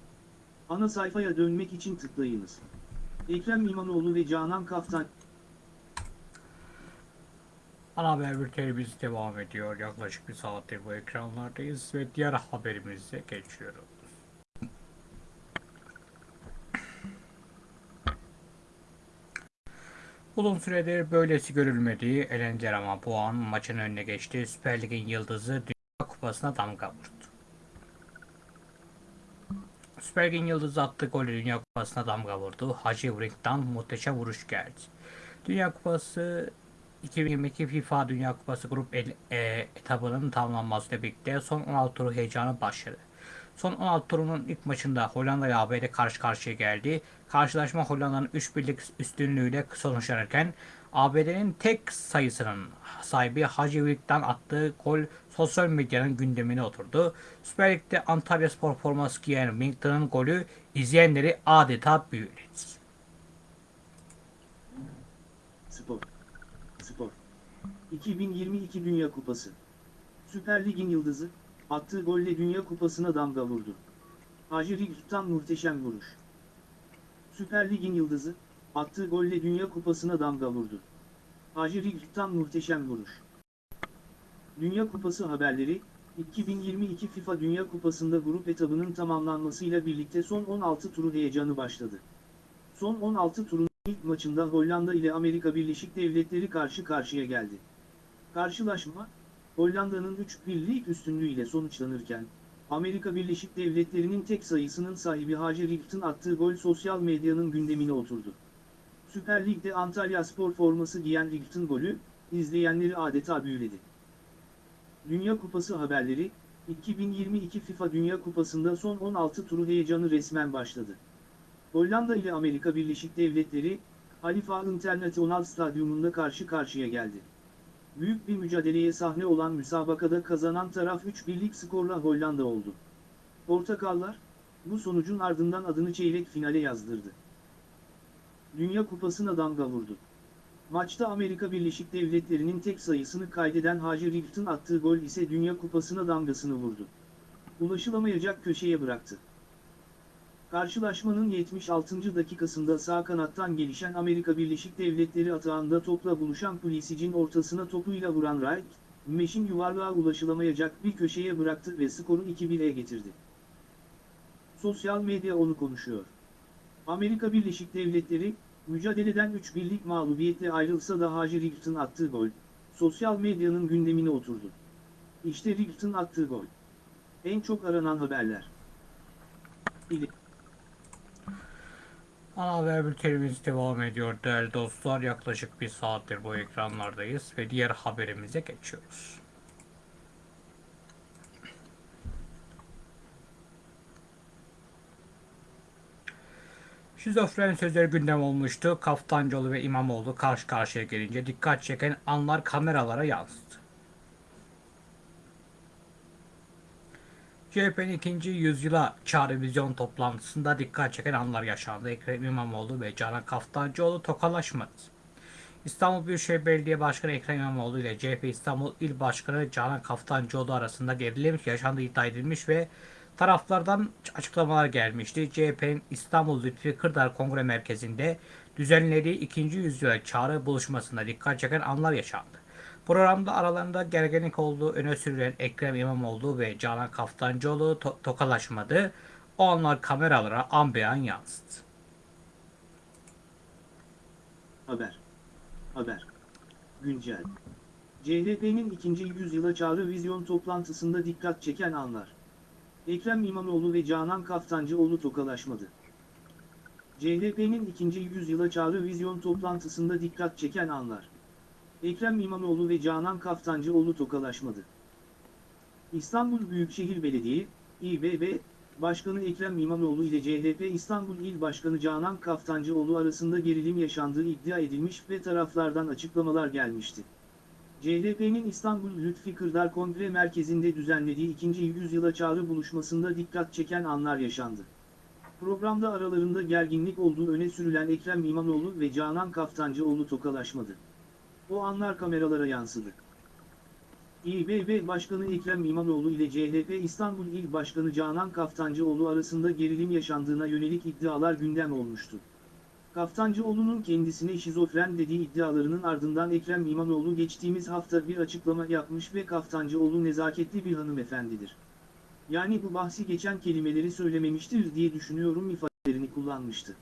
Ana sayfaya dönmek için tıklayınız. Ekrem İmamoğlu ve Canan Kaftan, Ana haber bültenimiz devam ediyor. Yaklaşık bir saattir bu ekranlardayız ve diğer haberimize geçiyoruz. Uzun süredir böylesi görülmediği Elencer ama bu an maçın önüne geçti. Süper Lig'in yıldızı Dünya Kupası'na damga vurdu. Süper Lig'in yıldızı attığı golü Dünya Kupası'na damga vurdu. Hacı Vrink'tan muhteşem vuruş geldi. Dünya Kupası 2022 FIFA Dünya Kupası grup el, e, etabının tamamlanmasıyla birlikte son 16 turu heyecanı başladı. Son 16 turunun ilk maçında Hollanda ile ABD karşı karşıya geldi. Karşılaşma Hollanda'nın 3 birlik üstünlüğüyle sonuçlanırken ABD'nin tek sayısının sahibi Hacı Virk'ten attığı gol sosyal medyanın gündemine oturdu. Süper Lig'de Antalya Spor forması giyen Winkton'ın golü izleyenleri adeta büyüledi. Spor. 2022 Dünya Kupası. Süper Lig'in yıldızı, attığı golle Dünya Kupası'na damga vurdu. Hacı Right'tan muhteşem vuruş. Süper Lig'in yıldızı, attığı golle Dünya Kupası'na damga vurdu. Hacı Right'tan muhteşem vuruş. Dünya Kupası haberleri, 2022 FIFA Dünya Kupası'nda grup etabının tamamlanmasıyla birlikte son 16 turu heyecanı başladı. Son 16 turun ilk maçında Hollanda ile Amerika Birleşik Devletleri karşı karşıya geldi. Karşılaşma, Hollanda'nın 3-1'lik üstünlüğüyle sonuçlanırken, Amerika Birleşik Devletleri'nin tek sayısının sahibi Hacı Right'ın attığı gol sosyal medyanın gündemine oturdu. Süper Lig'de Antalya Spor forması giyen Right'ın golü, izleyenleri adeta büyüledi. Dünya Kupası haberleri, 2022 FIFA Dünya Kupası'nda son 16 turu heyecanı resmen başladı. Hollanda ile Amerika Birleşik Devletleri, Halifa International Stadyumunda karşı karşıya geldi. Büyük bir mücadeleye sahne olan müsabakada kazanan taraf 3-1'lik skorla Hollanda oldu. Portakallar, bu sonucun ardından adını çeyrek finale yazdırdı. Dünya Kupası'na damga vurdu. Maçta Amerika Birleşik Devletleri'nin tek sayısını kaydeden Hacı Right'ın attığı gol ise Dünya Kupası'na damgasını vurdu. Ulaşılamayacak köşeye bıraktı. Karşılaşmanın 76. dakikasında sağ kanattan gelişen Amerika Birleşik Devletleri atağında topla buluşan Pulisic'in ortasına topuyla vuran Wright, Meş'in yuvarlığa ulaşılamayacak bir köşeye bıraktı ve skoru 2-1'e getirdi. Sosyal medya onu konuşuyor. Amerika Birleşik Devletleri, mücadeleden 3-1'lik mağlubiyetle ayrılsa da Hacı Right'ın attığı gol, sosyal medyanın gündemine oturdu. İşte Right'ın attığı gol. En çok aranan haberler. İli Ana haber bültenimiz devam ediyor değerli dostlar. Yaklaşık bir saattir bu ekranlardayız ve diğer haberimize geçiyoruz. Şizofren sözleri gündem olmuştu. Kaftancıoğlu ve İmamoğlu karşı karşıya gelince dikkat çeken anlar kameralara yansıdı. CHP'nin ikinci yüzyıla çağrı vizyon toplantısında dikkat çeken anlar yaşandı. Ekrem İmamoğlu ve Canan Kaftancıoğlu tokalaşmadı. İstanbul Büyükşehir Belediye Başkanı Ekrem İmamoğlu ile CHP İstanbul İl Başkanı Canan Kaftancıoğlu arasında gerilim yaşandığı iddia edilmiş ve taraflardan açıklamalar gelmişti. CHP'nin İstanbul Lütfi Kırdar Kongre Merkezi'nde düzenlediği ikinci yüzyıla çağrı buluşmasında dikkat çeken anlar yaşandı. Programda aralarında gerginlik olduğu öne sürülen Ekrem İmamoğlu ve Canan Kaftancıoğlu to- tokalaşmadı. O anlar kameralara an beyan yansıdı. Haber. Haber. Güncel. CHP'nin ikinci yüzyıla çağrı vizyon toplantısında dikkat çeken anlar. Ekrem İmamoğlu ve Canan Kaftancıoğlu tokalaşmadı. CHP'nin ikinci yüzyıla çağrı vizyon toplantısında dikkat çeken anlar. Ekrem İmamoğlu ve Canan Kaftancıoğlu tokalaşmadı. İstanbul Büyükşehir Belediye, İBB, Başkanı Ekrem İmamoğlu ile CHP İstanbul İl Başkanı Canan Kaftancıoğlu arasında gerilim yaşandığı iddia edilmiş ve taraflardan açıklamalar gelmişti. CHP'nin İstanbul Lütfi Kırdar Kongre Merkezi'nde düzenlediği ikinci yüzyıla çağrı buluşmasında dikkat çeken anlar yaşandı. Programda aralarında gerginlik olduğu öne sürülen Ekrem İmamoğlu ve Canan Kaftancıoğlu tokalaşmadı. O anlar kameralara yansıdı. İBB Başkanı Ekrem İmamoğlu ile CHP İstanbul İl Başkanı Canan Kaftancıoğlu arasında gerilim yaşandığına yönelik iddialar gündem olmuştu. Kaftancıoğlu'nun kendisine şizofren dediği iddialarının ardından Ekrem İmamoğlu geçtiğimiz hafta bir açıklama yapmış ve Kaftancıoğlu nezaketli bir hanımefendidir. Yani bu bahsi geçen kelimeleri söylememiştir diye düşünüyorum ifadelerini kullanmıştı.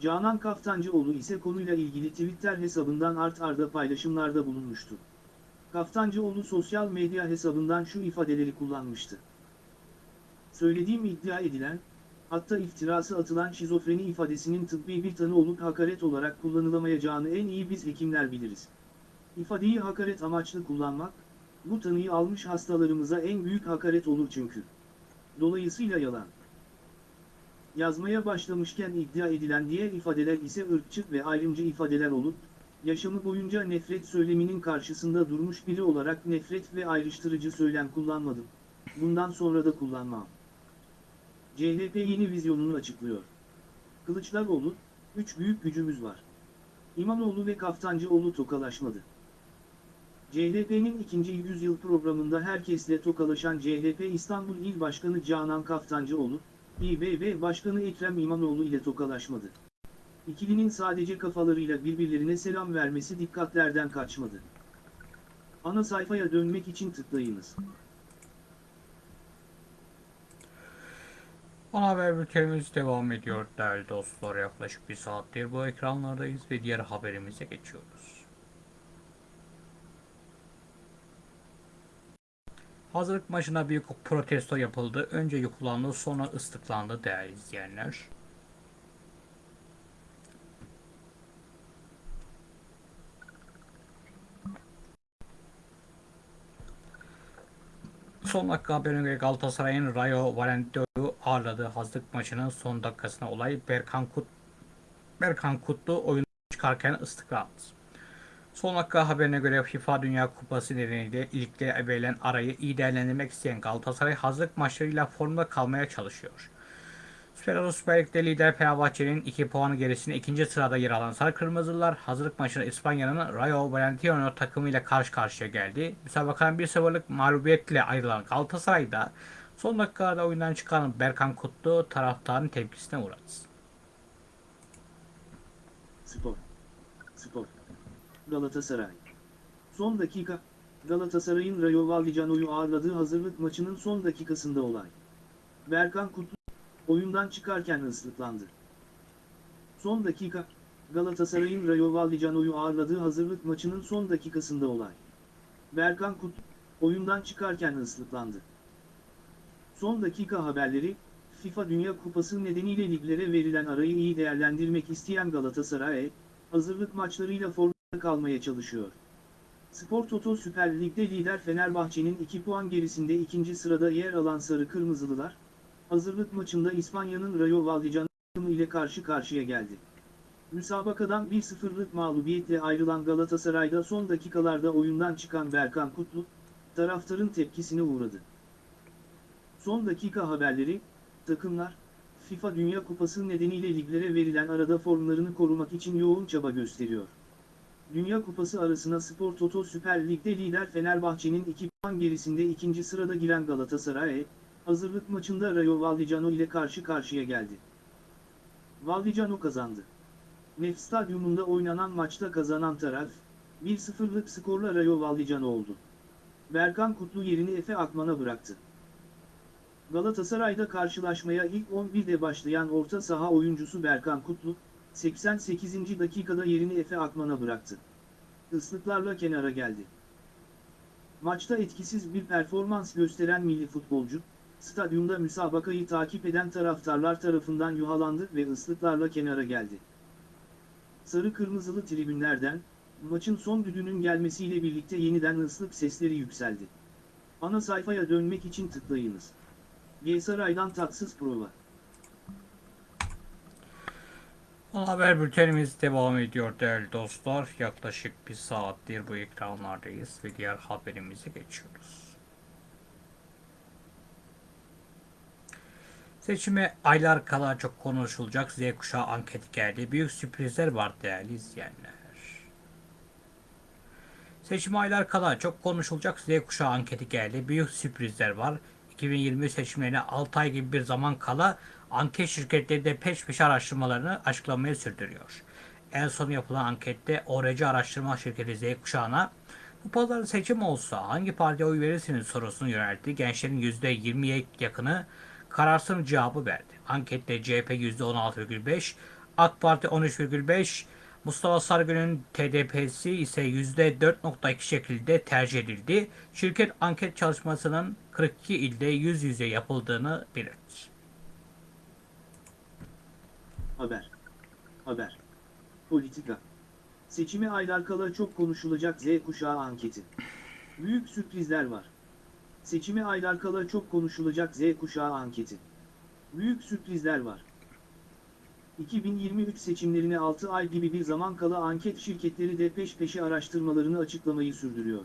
Canan Kaftancıoğlu ise konuyla ilgili Twitter hesabından art arda paylaşımlarda bulunmuştu. Kaftancıoğlu sosyal medya hesabından şu ifadeleri kullanmıştı. Söylediğim iddia edilen, hatta iftirası atılan şizofreni ifadesinin tıbbi bir tanı olup hakaret olarak kullanılamayacağını en iyi biz hekimler biliriz. İfadeyi hakaret amaçlı kullanmak, bu tanıyı almış hastalarımıza en büyük hakaret olur çünkü. Dolayısıyla yalan. Yazmaya başlamışken iddia edilen diğer ifadeler ise ırkçı ve ayrımcı ifadeler olup, yaşamı boyunca nefret söyleminin karşısında durmuş biri olarak nefret ve ayrıştırıcı söylem kullanmadım. Bundan sonra da kullanmam. CHP yeni vizyonunu açıklıyor. Kılıçdaroğlu, üç büyük gücümüz var. İmamoğlu ve Kaftancıoğlu tokalaşmadı. CHP'nin ikinci yüzyıl programında herkesle tokalaşan CHP İstanbul İl Başkanı Canan Kaftancıoğlu, İBB Başkanı Ekrem İmamoğlu ile tokalaşmadı. İkilinin sadece kafalarıyla birbirlerine selam vermesi dikkatlerden kaçmadı. Ana sayfaya dönmek için tıklayınız. Ana haber bültenimiz devam ediyor değerli dostlar. Yaklaşık bir saattir bu ekranlardayız ve diğer haberimize geçiyoruz. Hazırlık maçına büyük protesto yapıldı. Önce yukulandı sonra ıslıklandı değerli izleyenler. Son dakika haberine göre Galatasaray'ın Rayo Vallecano'yu ağırladığı hazırlık maçının son dakikasına olay Berkan, Kut Berkan Kutlu oyun çıkarken ıslıklandı. Son dakika haberine göre FIFA Dünya Kupası nedeniyle ligde verilen arayı iyi değerlendirmek isteyen Galatasaray hazırlık maçlarıyla formda kalmaya çalışıyor. Süper Lig Süper Lig'de lider Fenerbahçe'nin 2 puan gerisinde ikinci sırada yer alan Sarı Kırmızılar hazırlık maçında İspanya'nın Rayo Vallecano takımıyla karşı karşıya geldi. Müsabakanın 1-0'lık mağlubiyetle ayrılan Galatasaray'da son dakikada oyundan çıkan Berkan Kutlu taraftarın tepkisine uğradı. Spor. Spor. Galatasaray. Son dakika, Galatasaray'ın Rayo Vallecano'yu ağırladığı hazırlık maçının son dakikasında olay. Berkan Kutlu, oyundan çıkarken ıslıklandı. Son dakika, Galatasaray'ın Rayo Vallecano'yu ağırladığı hazırlık maçının son dakikasında olay. Berkan Kutlu, oyundan çıkarken ıslıklandı. Son dakika haberleri, FIFA Dünya Kupası nedeniyle liglere verilen arayı iyi değerlendirmek isteyen Galatasaray, hazırlık maçlarıyla formda kalmaya çalışıyor. Spor Toto Süper Lig'de lider Fenerbahçe'nin 2 puan gerisinde ikinci sırada yer alan Sarı Kırmızılılar, hazırlık maçında İspanya'nın Rayo Vallecano ile karşı karşıya geldi. Müsabakadan 1-0'lık mağlubiyetle ayrılan Galatasaray'da son dakikalarda oyundan çıkan Berkan Kutlu, taraftarın tepkisine uğradı. Son dakika haberleri, takımlar, FIFA Dünya Kupası nedeniyle liglere verilen arada formlarını korumak için yoğun çaba gösteriyor. Dünya Kupası arasına Spor Toto Süper Lig'de lider Fenerbahçe'nin 2 puan gerisinde ikinci sırada giren Galatasaray, hazırlık maçında Rayo Vallecano ile karşı karşıya geldi. Vallecano kazandı. Nef Stadyumunda oynanan maçta kazanan taraf, 1-0'lık skorla Rayo Vallecano oldu. Berkan Kutlu yerini Efe Akman'a bıraktı. Galatasaray'da karşılaşmaya ilk 11'de başlayan orta saha oyuncusu Berkan Kutlu, 88. dakikada yerini Efe Akman'a bıraktı. Islıklarla kenara geldi. Maçta etkisiz bir performans gösteren milli futbolcu, stadyumda müsabakayı takip eden taraftarlar tarafından yuhalandı ve ıslıklarla kenara geldi. Sarı kırmızılı tribünlerden, maçın son düdüğünün gelmesiyle birlikte yeniden ıslık sesleri yükseldi. Ana sayfaya dönmek için tıklayınız. G-Saray'dan tatsız prova. Ana haber bültenimiz devam ediyor değerli dostlar. Yaklaşık bir saattir bu ekranlardayız ve diğer haberimize geçiyoruz. Seçime aylar kala çok konuşulacak Z kuşağı anketi geldi. Büyük sürprizler var değerli izleyenler. Seçime aylar kala çok konuşulacak Z kuşağı anketi geldi. Büyük sürprizler var. 2020 seçimlerine 6 ay gibi bir zaman kala anket şirketleri de peş peşe araştırmalarını açıklamaya sürdürüyor. En son yapılan ankette ORC araştırma şirketi Z kuşağına bu pazar seçim olsa hangi partiye oy verirsiniz sorusunu yöneltti. Gençlerin %20'ye yakını kararsız cevabı verdi. Ankette CHP %16,5, AK Parti 13,5, Mustafa Sarıgül'ün TDP'si ise %4.2 şekilde tercih edildi. Şirket anket çalışmasının 42 ilde yüz yüze yapıldığını belirtti. Haber. Haber. Politika. Seçime aylar kala çok konuşulacak Z kuşağı anketi. Büyük sürprizler var. Seçime aylar kala çok konuşulacak Z kuşağı anketi. Büyük sürprizler var. 2023 seçimlerine 6 ay gibi bir zaman kala anket şirketleri de peş peşe araştırmalarını açıklamayı sürdürüyor.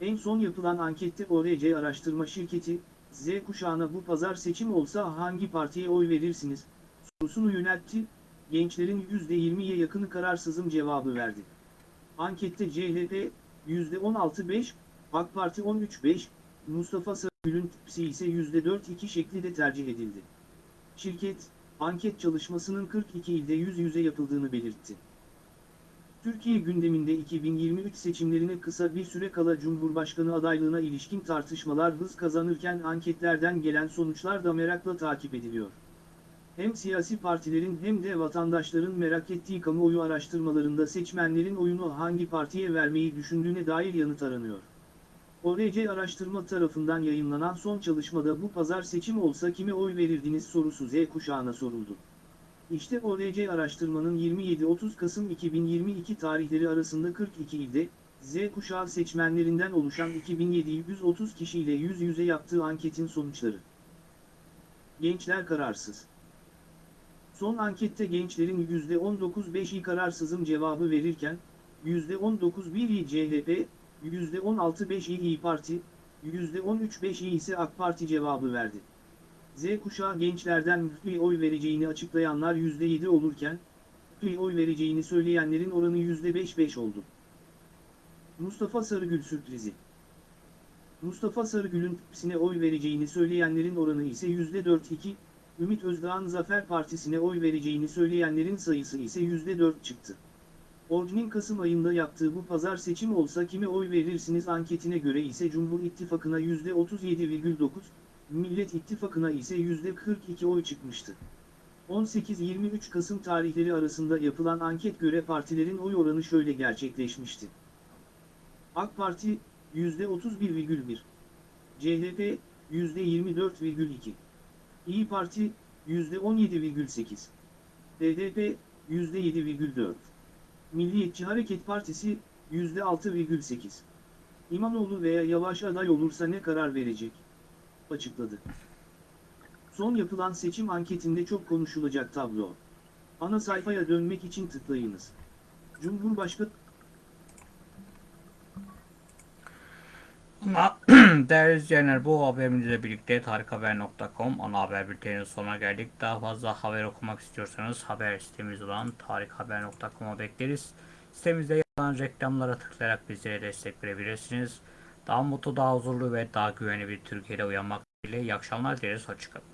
En son yapılan ankette ORC araştırma şirketi, Z kuşağına bu pazar seçim olsa hangi partiye oy verirsiniz, sorusunu yöneltti, gençlerin %20'ye yakını kararsızım cevabı verdi. Ankette CHP %16.5, AK Parti 13.5, Mustafa Sarıgül'ün tipsi ise %4.2 şeklinde tercih edildi. Şirket, anket çalışmasının 42 ilde yüz yüze yapıldığını belirtti. Türkiye gündeminde 2023 seçimlerine kısa bir süre kala Cumhurbaşkanı adaylığına ilişkin tartışmalar hız kazanırken anketlerden gelen sonuçlar da merakla takip ediliyor. Hem siyasi partilerin hem de vatandaşların merak ettiği kamuoyu araştırmalarında seçmenlerin oyunu hangi partiye vermeyi düşündüğüne dair yanıt aranıyor. ORC araştırma tarafından yayınlanan son çalışmada bu pazar seçim olsa kime oy verirdiniz sorusu Z kuşağına soruldu. İşte ORC araştırmanın 27-30 Kasım 2022 tarihleri arasında 42 ilde, Z kuşağı seçmenlerinden oluşan 2730 kişiyle yüz yüze yaptığı anketin sonuçları. Gençler kararsız. Son ankette gençlerin %19.5'i kararsızım cevabı verirken, %19.1'i CHP, %16.5'i İyi Parti, %13.5'i ise AK Parti cevabı verdi. Z kuşağı gençlerden müftüye oy vereceğini açıklayanlar %7 olurken, müftüye oy vereceğini söyleyenlerin oranı %5-5 oldu. Mustafa Sarıgül sürprizi Mustafa Sarıgül'ün TİPS'ine oy vereceğini söyleyenlerin oranı ise %4-2, Ümit Özdağ'ın Zafer Partisi'ne oy vereceğini söyleyenlerin sayısı ise %4 çıktı. Ordu'nun Kasım ayında yaptığı bu pazar seçim olsa kime oy verirsiniz anketine göre ise Cumhur İttifakı'na %37,9, Millet İttifakı'na ise %42 oy çıkmıştı. 18-23 Kasım tarihleri arasında yapılan anket göre partilerin oy oranı şöyle gerçekleşmişti. AK Parti %31,1, CHP %24,2, İyi Parti %17,8, BDP %7,4, Milliyetçi Hareket Partisi %6,8. İmamoğlu veya Yavaş aday olursa ne karar verecek? Açıkladı. Son yapılan seçim anketinde çok konuşulacak tablo. Ana sayfaya dönmek için tıklayınız. Cumhurbaşkanı değerli izleyenler bu haberimizle birlikte tarikhaber.com ana haber bülteninin sonuna geldik. Daha fazla haber okumak istiyorsanız haber sitemiz olan tarikhaber.com'a bekleriz. Sitemizde yer alan reklamlara tıklayarak bizlere destek verebilirsiniz. Daha mutlu, daha huzurlu ve daha güvenli bir Türkiye'de uyanmak dileğiyle iyi akşamlar dileriz. Hoşçakalın.